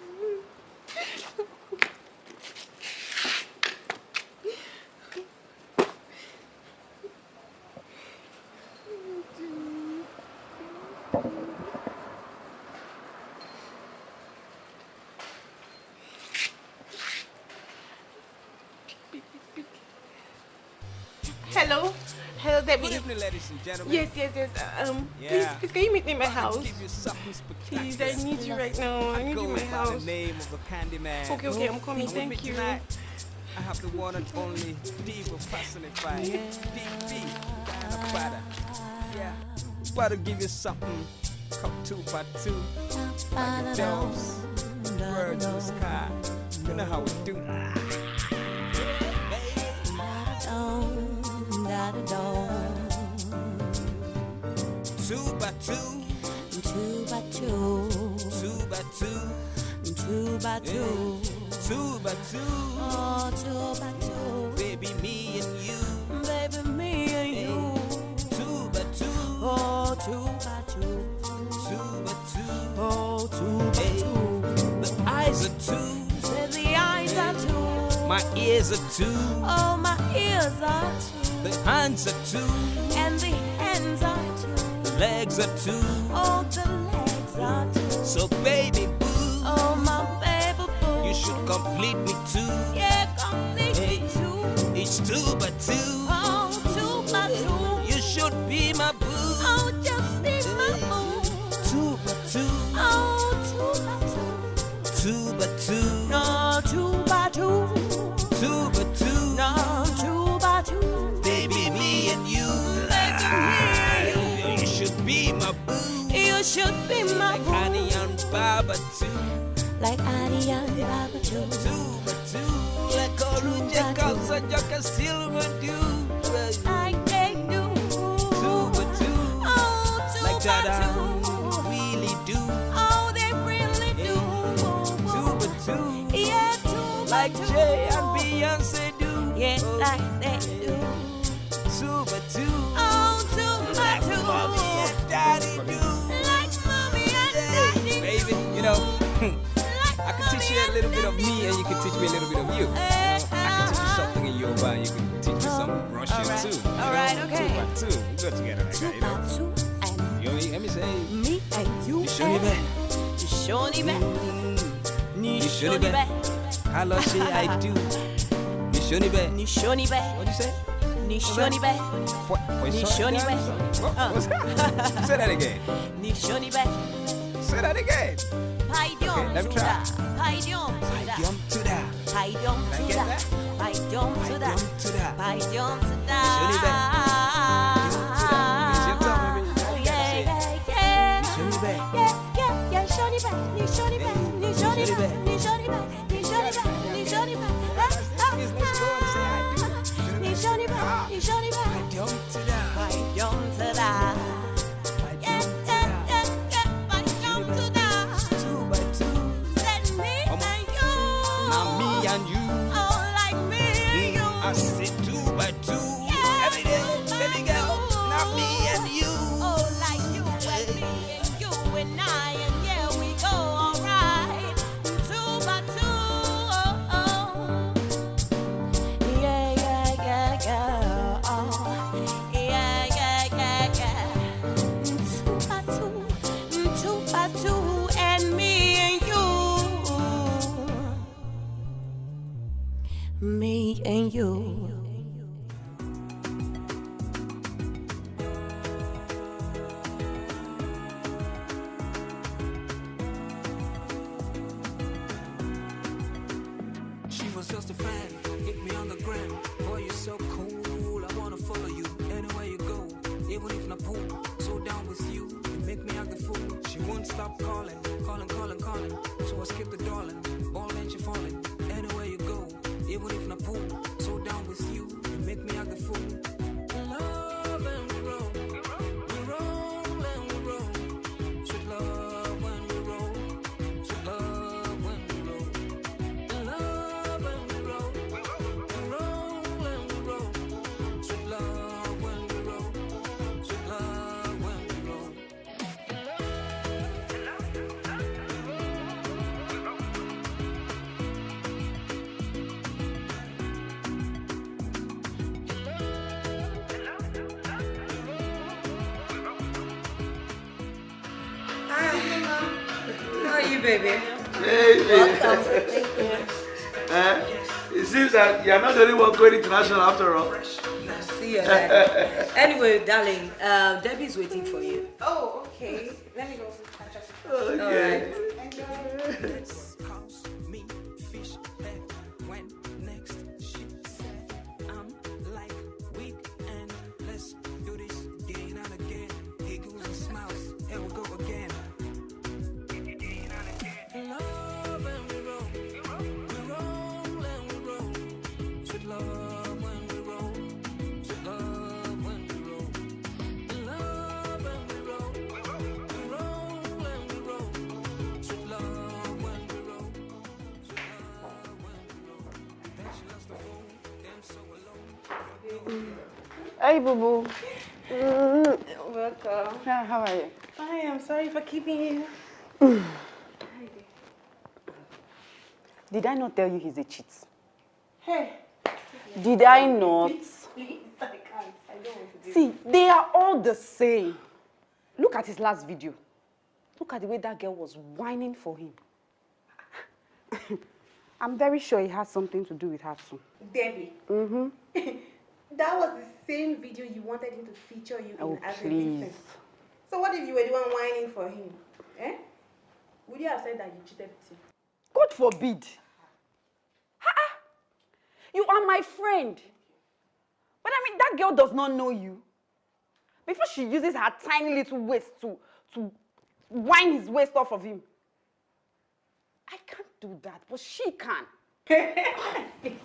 ladies and gentlemen. Yes, yes, yes. Um, Yeah. please, please, can you meet me in my house? give you something Please, I need you right now. I need you in my By the house. name of the Candyman. Okay, okay, I'm coming. And with Thank you. Tonight, I have the one and only diva personified. DB, Diana Prada. Yeah, about to give you something. Come two by two, like a doves, birds in the sky. You know how we do. Two by two, Two by two, two by two, two by two, two by two. oh, two by two, Baby, me and you. baby, me and you, Two by two, oh, two by two, two by two. oh, two by two. The eyes are two, Say the eyes are two, my ears are two, oh, my ears are two, the hands are two, and the hands are legs are two. oh, the legs are two, So baby boo, oh, my baby boo, you should complete me too. yeah, complete me too, It's two by two, oh, should be my boo. Honey and Baba too. Like Annie and Baba too. Two by two. Like Oruja Kausa Silver do. Like they do. Two by two. Oh, two Like by that. I really do. Oh, they really do. Two by two. Yeah, two Like. Jay and Beyonce do. Yeah, oh, like they do. Two by two. Oh, two by two. Mommy and daddy do. Can a little bit of me and you can teach me a little bit of you. Eh, you know? I can teach you uh-huh. something in Yoruba and you can teach me some oh, Russian Alright, too. you alright, okay. Two by two. We go together like that, you know. Two and You know, let me say. me and you. You show me back. You show me back. You show me back. Hello, say I do. You show me back. Be. What you say? Ni shoni be. Ni shoni be. Say that again. Ni shoni be. Say that again. Okay, let me to try. da. Paidiom to da. Yum to that. Paidiom Can I to get da. that? You. You, baby. Hey, Welcome. Thank you. Uh, it seems that you're not the only one going international after all. See you there. anyway, darling, uh, Debbie's waiting for you. Oh, okay. Let me go catch up. Okay. When Did I not tell you he's a cheat? Hey. Did I not? Please, please, I can't. I don't want to do See, they are all the same. Look at his last video. Look at the way that girl was whining for him. I'm very sure it has something to do with her too. Debbie, Mm-hmm. that was the same video you wanted him to feature you Oh, in as a please. victim. So what if you were the one whining for him? Eh? Would you have said that you cheated with him? God forbid. You are my friend. But I mean, that girl does not know you. Before she uses her tiny little waist to, to wind his waist off of him. I can't do that, but she can.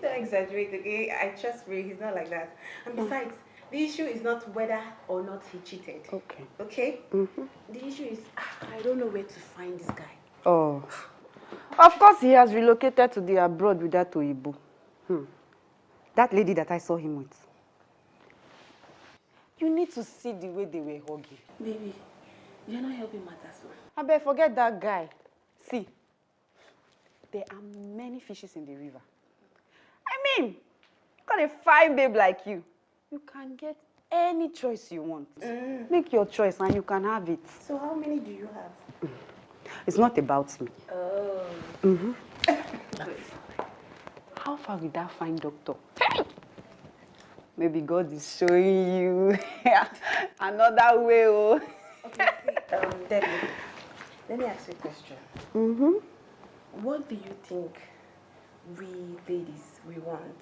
Don't exaggerate, okay? I trust Ray, he's not like that. And besides, the issue is not whether or not he cheated. Okay. Okay? Mm-hmm. The issue is, ah, I don't know where to find this guy. Oh. Of course, he has relocated to the abroad with that Oyibo. Hmm. That lady that I saw him with. You need to see the way they were hugging. Baby, you're not helping matters. man. I bet forget that guy. See, there are many fishes in the river. I mean, got a fine babe like you. You can get any choice you want. Make your choice and you can have it. So how many do you have? It's not about me. Oh. Mm-hmm. How far will that fine doctor? Maybe God is showing you another way. Oh. Okay, see, um, Debbie, let me ask you a question. Mm-hmm. What do you think we ladies, we want?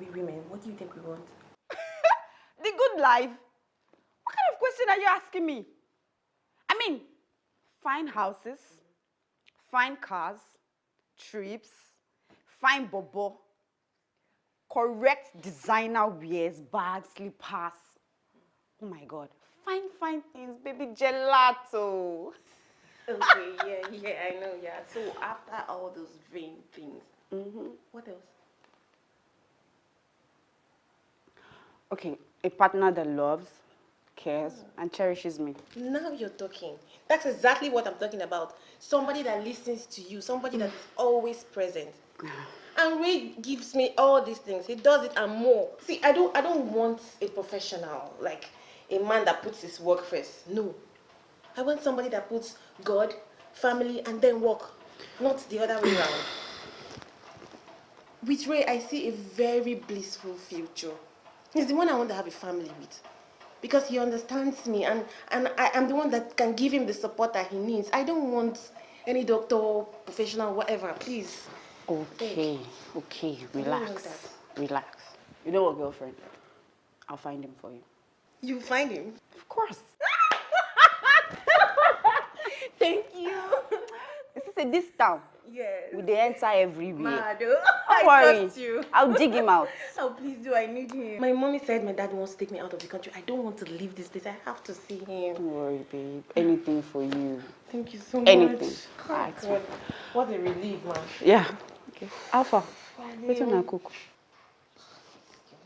We women, what do you think we want? The good life? What kind of question are you asking me? Fine houses, fine cars, trips, fine bobo, correct designer wears, bags, slippers. Oh my God, fine, fine things, baby gelato. Okay, yeah, yeah, I know, yeah. So after all those vain things, Mm-hmm. what else? Okay, a partner that loves, cares, and cherishes me. Now you're talking. That's exactly what I'm talking about. Somebody that listens to you, somebody that is always present. And Ray gives me all these things. He does it and more. See, I don't I don't want a professional, like a man that puts his work first. No. I want somebody that puts God, family, and then work. Not the other way around. With Ray, I see a very blissful future. He's the one I want to have a family with because he understands me and, and I am the one that can give him the support that he needs. I don't want any doctor, professional, whatever, please. Okay, okay, I don't want relax, relax. You know what, girlfriend? I'll find him for you. You find him? Of course. Thank you. Is this a this town? Yes. Will they enter everywhere? Mado, Don't I worry. trust you. I'll dig him out. Oh, please do. I need him. My mommy said my dad wants to take me out of the country. I don't want to leave this place. I have to see him. Don't worry, babe. Anything for you. Thank you so Anything. much. Ah, Oh, it's God. What a relief, man. Yeah. Okay. Alpha. Wait till I cook.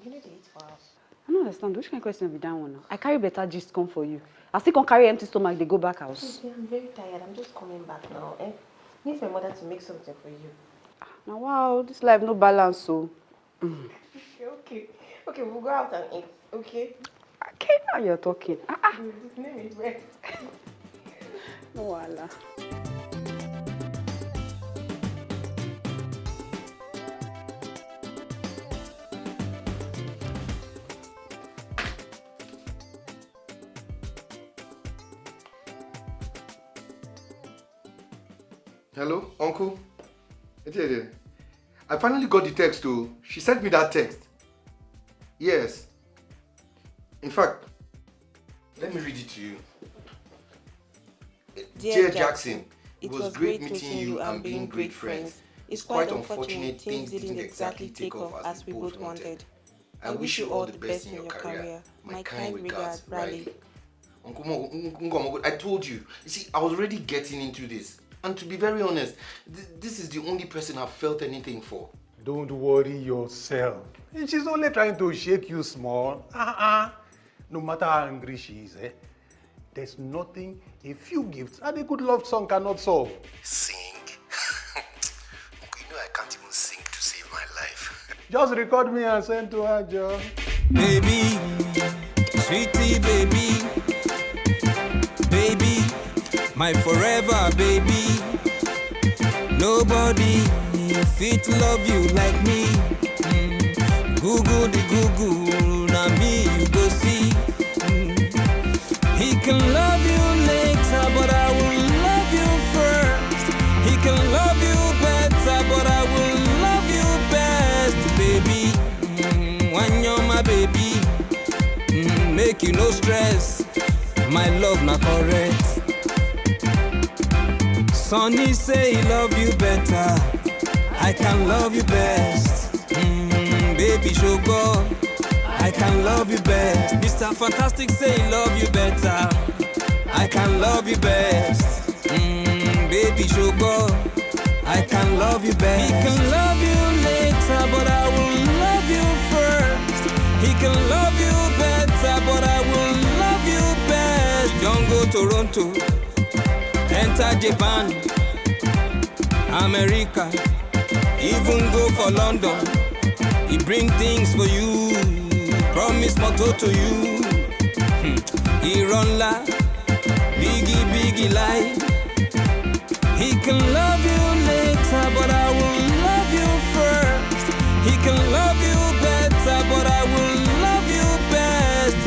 You need to eat for us. I don't understand. Which kind of question be that one now? I carry better gist come for you. I still can carry empty stomach, they go back house. Okay, I'm very tired. I'm just coming back now. Eh? Need my mother to make something for you. Now wow, this life no balance so. Mm. Okay, okay. Okay, we'll go out and eat. Okay? Okay, now you're talking. Ah, ah. His name is. No wahala. Hello, Uncle? I finally got the text too. She sent me that text. Yes. In fact, let me read it to you. Dear, Jackson, it was great meeting you and being great friends. It's quite unfortunate things didn't exactly take off as we both wanted. I wish you all the best in your career. My kind regards, Riley. Uncle Mo, Uncle Mo, I told you. You see, I was already getting into this. And to be very honest, th this is the only person I've felt anything for. Don't worry yourself. She's only trying to shake you small. Uh-uh. No matter how angry she is, eh? There's nothing a few gifts and a good love song cannot solve. Sing? You know I can't even sing to save my life. Just record me and send to her, Joe. Baby, sweetie baby, baby, my forever baby. Nobody fit love you like me. Google the Google, now me you go see. He can love you later, but I will love you first. He can love you better, but I will love you best, baby. Mm, when you're my baby, mm, make you no stress. My love not correct. Sunny say he love you better. I can love you best. Mm, baby, show God. I can love you best. Mr. Fantastic say he love you better. I can love you best. Mm, baby, show God. I can love you best. He can love you later, but I will love you first. He can love you better, but I will love you best. Don't go Toronto, enter Japan, America, even go for London. He bring things for you, promise motto to you. Hmm. He run la, biggie biggie lie. He can love you later, but I will love you first. He can love you better, but I will love you best.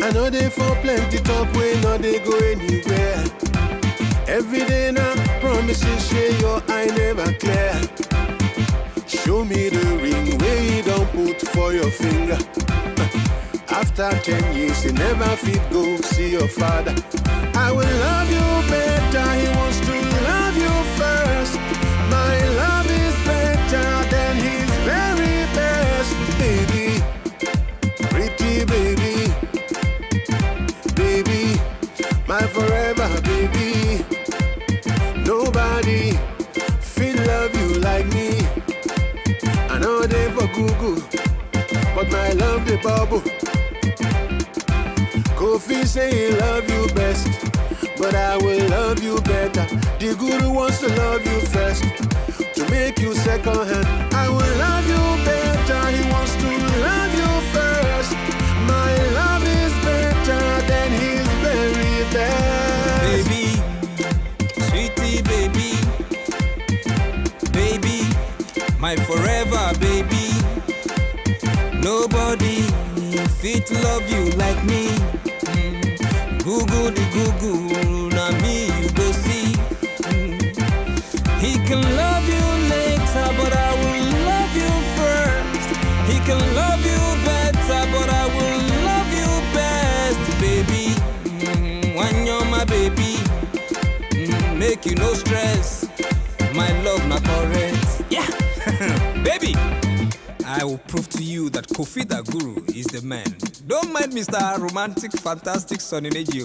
I know they for plenty talk, we know they go anywhere. Every day now, promises share your eye never clear. Show me the ring where you don't put for your finger. After ten years, you never fit go see your father. I will love you better, he wants to love you first. My love is better than his very best, baby. Pretty baby, baby, my Nobody feel love you like me. I know they for Google, but my love the bubble. Kofi say he love you best, but I will love you better. The guru wants to love you first, to make you second hand. I will love you better. He wants to love you first. My love is better than his very best. Nobody fit love you like me. Google the Google, now me you go see. He can love will prove to you that Kofi the Guru is the man. Don't mind Mr. Romantic, Fantastic Sunny Neji.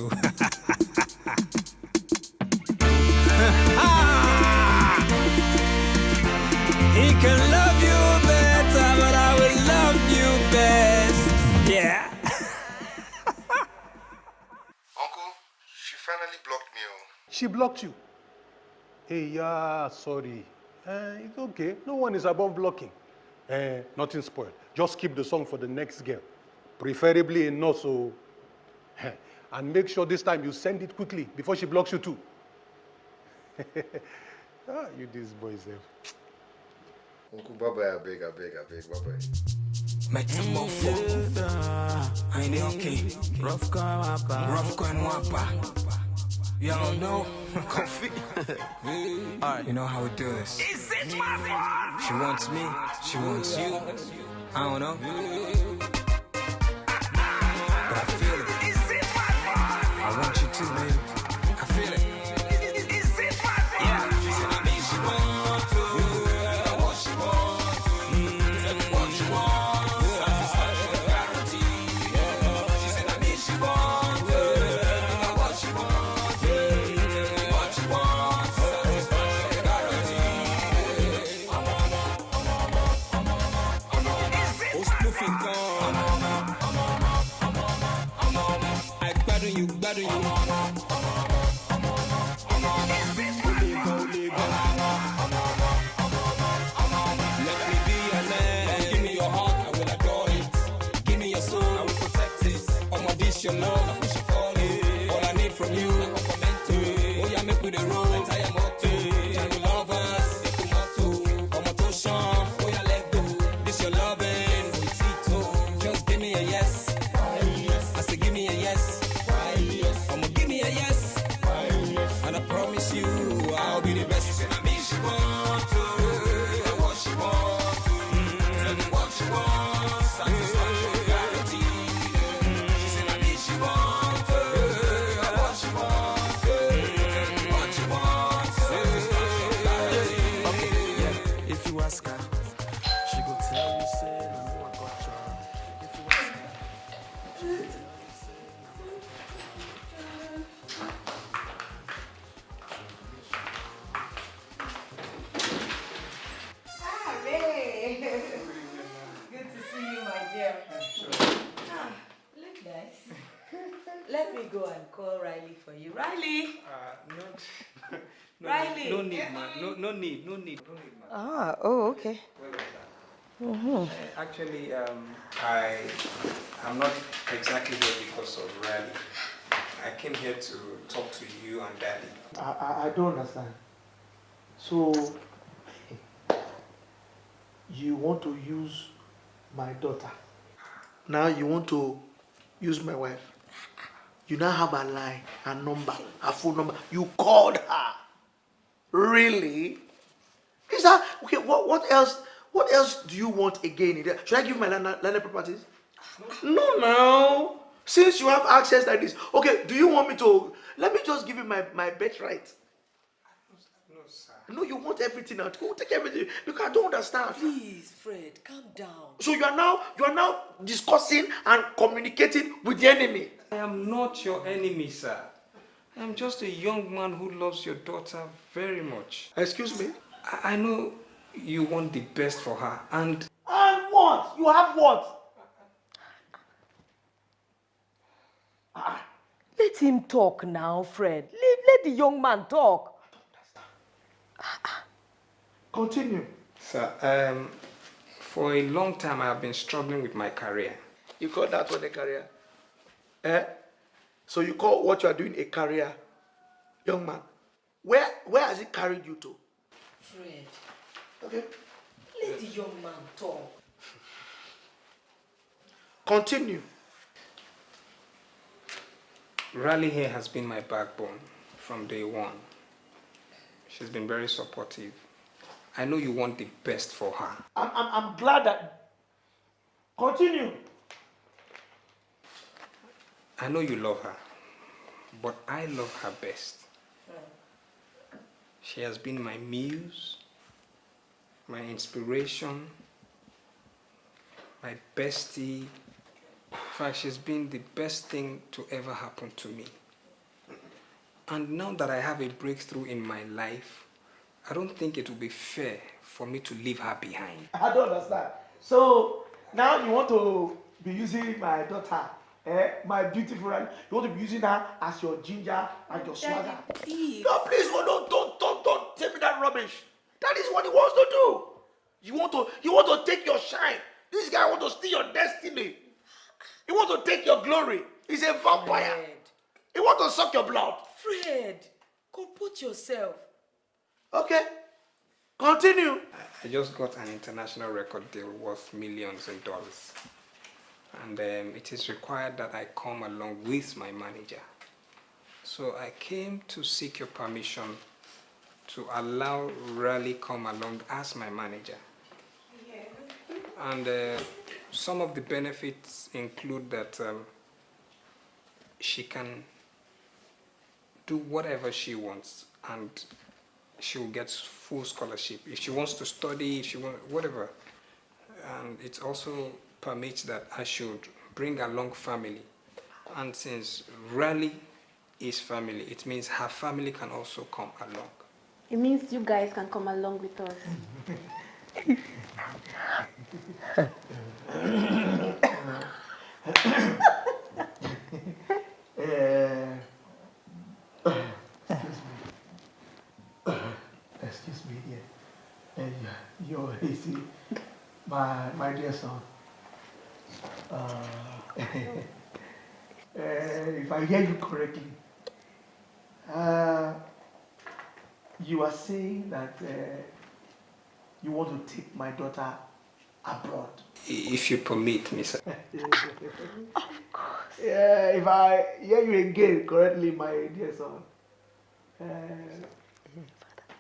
he can love you better, but I will love you best. Yeah. Uncle, she finally blocked me. Oh. She blocked you. Hey, yeah, sorry. Uh, it's okay. No one is above blocking. Uh, nothing spoiled. Just keep the song for the next girl. Preferably in no so. and make sure this time you send it quickly before she blocks you too. ah, you these boys there. Uncle, bye, I beg, I beg, I beg, bye. Metamorpho. I know okay. Rough wapper. Rough coin You don't know. Coffee. Alright, you know how we do this. She wants me, she wants you. I don't know. But I feel it. Is it. I want you it. All I need from you, okay. Mm-hmm. Uh, Actually, um, I am not exactly here because of Riley. I came here to talk to you and Daddy. I, I, I don't understand. So, you want to use my daughter. Now you want to use my wife. You now have a line, a number, a phone number. You called her. Really? Is that okay? What what else? What else do you want again? Should I give my land, land properties? No, no. Since you have access like this, okay. Do you want me to? Let me just give you my my birthright. No, sir. No, you want everything now. Go take everything because I don't understand. Please, Fred, calm down. So you are now you are now discussing and communicating with the enemy. I am not your enemy, sir. I am just a young man who loves your daughter very much. Excuse me? I, I know you want the best for her, and And what? You have what? Let him talk now, Fred. Let, let the young man talk. Continue. Sir, um, for a long time I have been struggling with my career. You call that one a career? Eh? So you call what you are doing a career, young man? Where where has it carried you to? Fred, Okay. let the young man talk. Continue. Riley here has been my backbone from day one. She's been very supportive. I know you want the best for her. I'm, I'm, I'm glad that. Continue. I know you love her, but I love her best. She has been my muse, my inspiration, my bestie. In fact, she's been the best thing to ever happen to me. And now that I have a breakthrough in my life, I don't think it would be fair for me to leave her behind. I don't understand. So now you want to be using my daughter, eh, my beautiful, Riley. you want to be using her as your ginger and your swagger. Please. No, please, oh, don't, don't, that rubbish. That is what he wants to do. You want to, you want to take your shine. This guy want to steal your destiny. He want to take your glory. He's a vampire. He want to suck your blood. Fred, comport yourself. Okay. Continue. I just got an international record deal worth millions in dollars. And um, it is required that I come along with my manager. So I came to seek your permission to allow Raleigh come along as my manager. And uh, some of the benefits include that um, she can do whatever she wants and she will get full scholarship. If she wants to study, if she want, whatever. And it also permits that I should bring along family. And since Raleigh is family, it means her family can also come along. It means you guys can come along with us. Excuse me. Excuse me, yeah. Yeah, you're, see, my, my dear son. Uh, uh, if I hear you correctly, uh, you are saying that uh, you want to take my daughter abroad. If you permit me, sir. of course. Yeah, if I hear you again correctly, my dear son. Uh,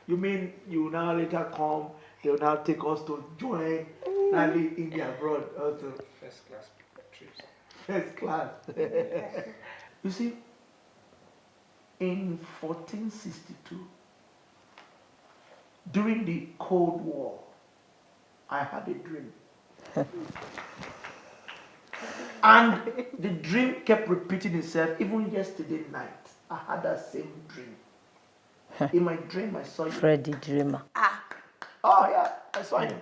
you mean you will now later come, they will now take us to join Nali India abroad also. First class trips. First class. you see, in 1462, during the Cold War, I had a dream. and the dream kept repeating itself even yesterday night. I had that same dream. In my dream, I saw you. Freddy Dreamer. Ah. Oh, yeah, I saw you.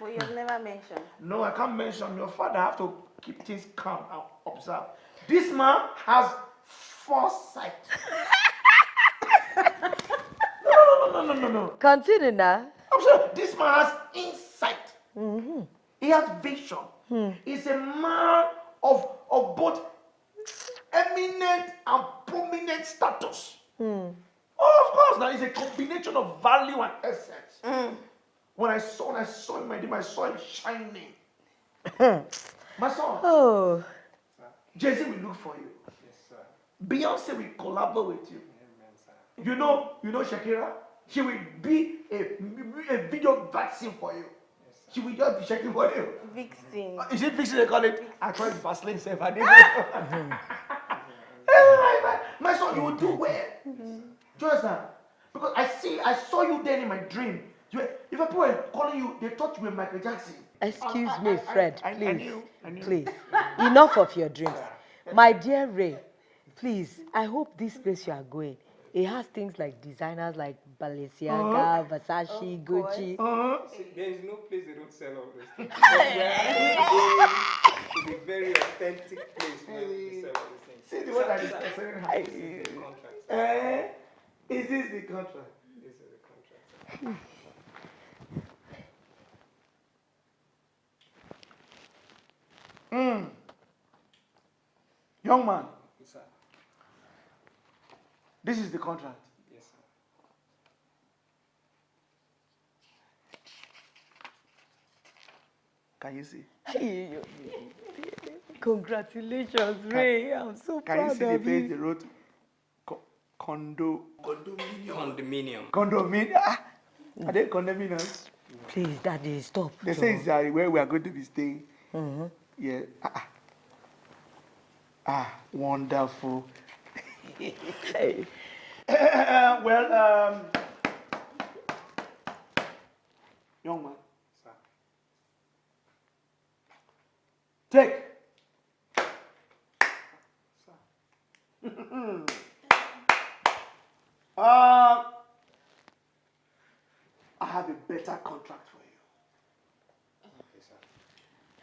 Well, you've never mentioned. No, I can't mention your father. I have to keep things calm and observe. This man has foresight. no, no, no, no. Continue now. I'm sure this man has insight. He has vision. He's a man of, of both eminent and prominent status. Oh, of course, now it's a combination of value and essence. When I saw when I saw him, my dream, I saw him shining. My son, Oh, Jay-Z will look for you. Beyonce will collaborate with you. You know, you know Shakira? She will be a, a video vaccine for you. She will just be checking for you. Vixen. Uh, is it fixing they call it? I call it Vaseline self. I didn't know. My, my, my son, you will do well. Mm-hmm. Do you understand? Because I see, I saw you then in my dream. You were, if people were calling you, they thought you were Michael Jackson. excuse I- I- me, I- Fred, I- I please. knew, I knew. Please. Enough of your dreams. My dear Ray, please, I hope this place you are going, it has things like designers like Balenciaga, Versace, Gucci. There is no place they don't sell all this. things. It's a very authentic place where they sell all these things. See the one that is Sir, concerning sir, this is the contract. Eh? Is this the contract? This is the contract. Mm. Young man, Yes, sir. this is the contract. Can you see? Congratulations, Ray. I'm so Can you proud see the of page you. they wrote? Co- condo. Condominium. Condominium. Condominium. Ah, are they condominiums? Please, Daddy, stop. They say it's uh, where we are going to be staying. Mhm. Yeah. Ah, ah. ah wonderful. well, um, young man. Take. uh, I have a better contract for you.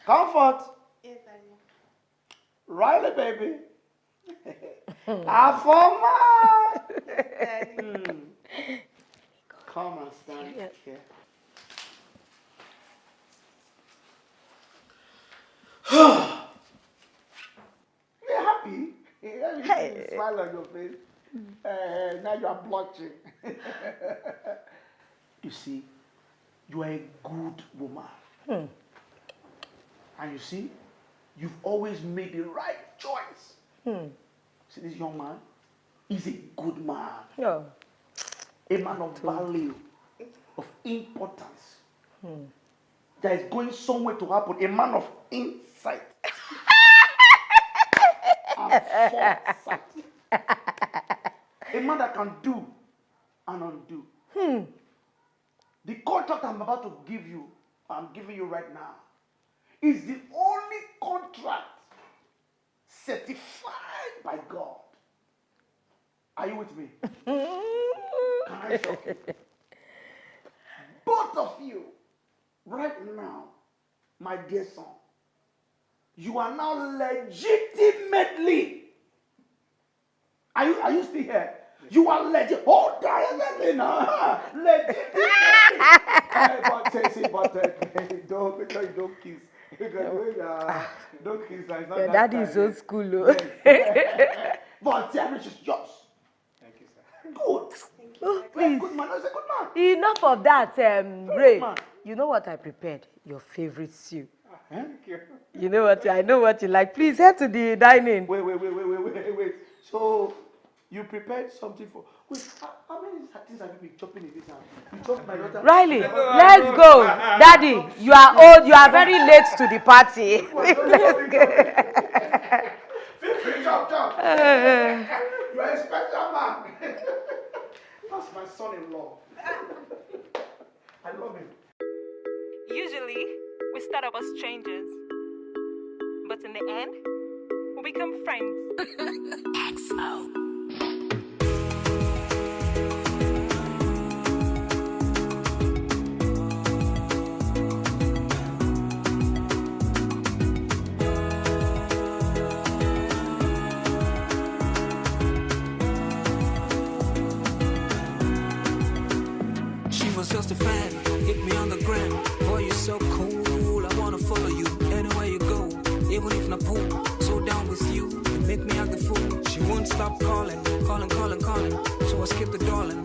Comfort. Yes, Daddy. Riley, baby. Afoma. Hmm. Come and stand here. You're happy. Yeah, you the smile on your face. Uh, now you are blushing. you see, you are a good woman. And you see, you've always made the right choice. See this young man? is a good man. No. A man of value, of importance. That is going somewhere to happen. A man of insight. And foresight. A man that can do and undo. Hmm. The contract I'm about to give you, I'm giving you right now, is the only contract certified by God. Are you with me? Can I shock you? Both of you, right now, my dear son, you are now legitimately. Are you, are you still here? You are legit. Oh, definitely now. Legitimately. hey, but say, but don't, make sure you don't kiss. Because when, uh, don't kiss. uh, It's that daddy is old school. oh. But Terrence is yours. Thank you, sir. Good. Oh, please. Good man. That's a good man. Enough of that, um, Ray. You know what I prepared? Your favorite stew. Thank you. You know what? I know what you like. Please head to the dining. Wait, wait, wait, wait, wait, wait, wait. So you prepared something for? Wait, how, how many things have you been chopping in this house? You chopped my daughter. Riley, let's go. Daddy, you are old. You are very late to the party. let's go. Feel chop, chop. Uh. you are a special man. That's my son-in-law. I love him. Usually, we start off as strangers, but in the end, we become friends. XO. Stop calling, calling, calling, calling. So I skip the darling,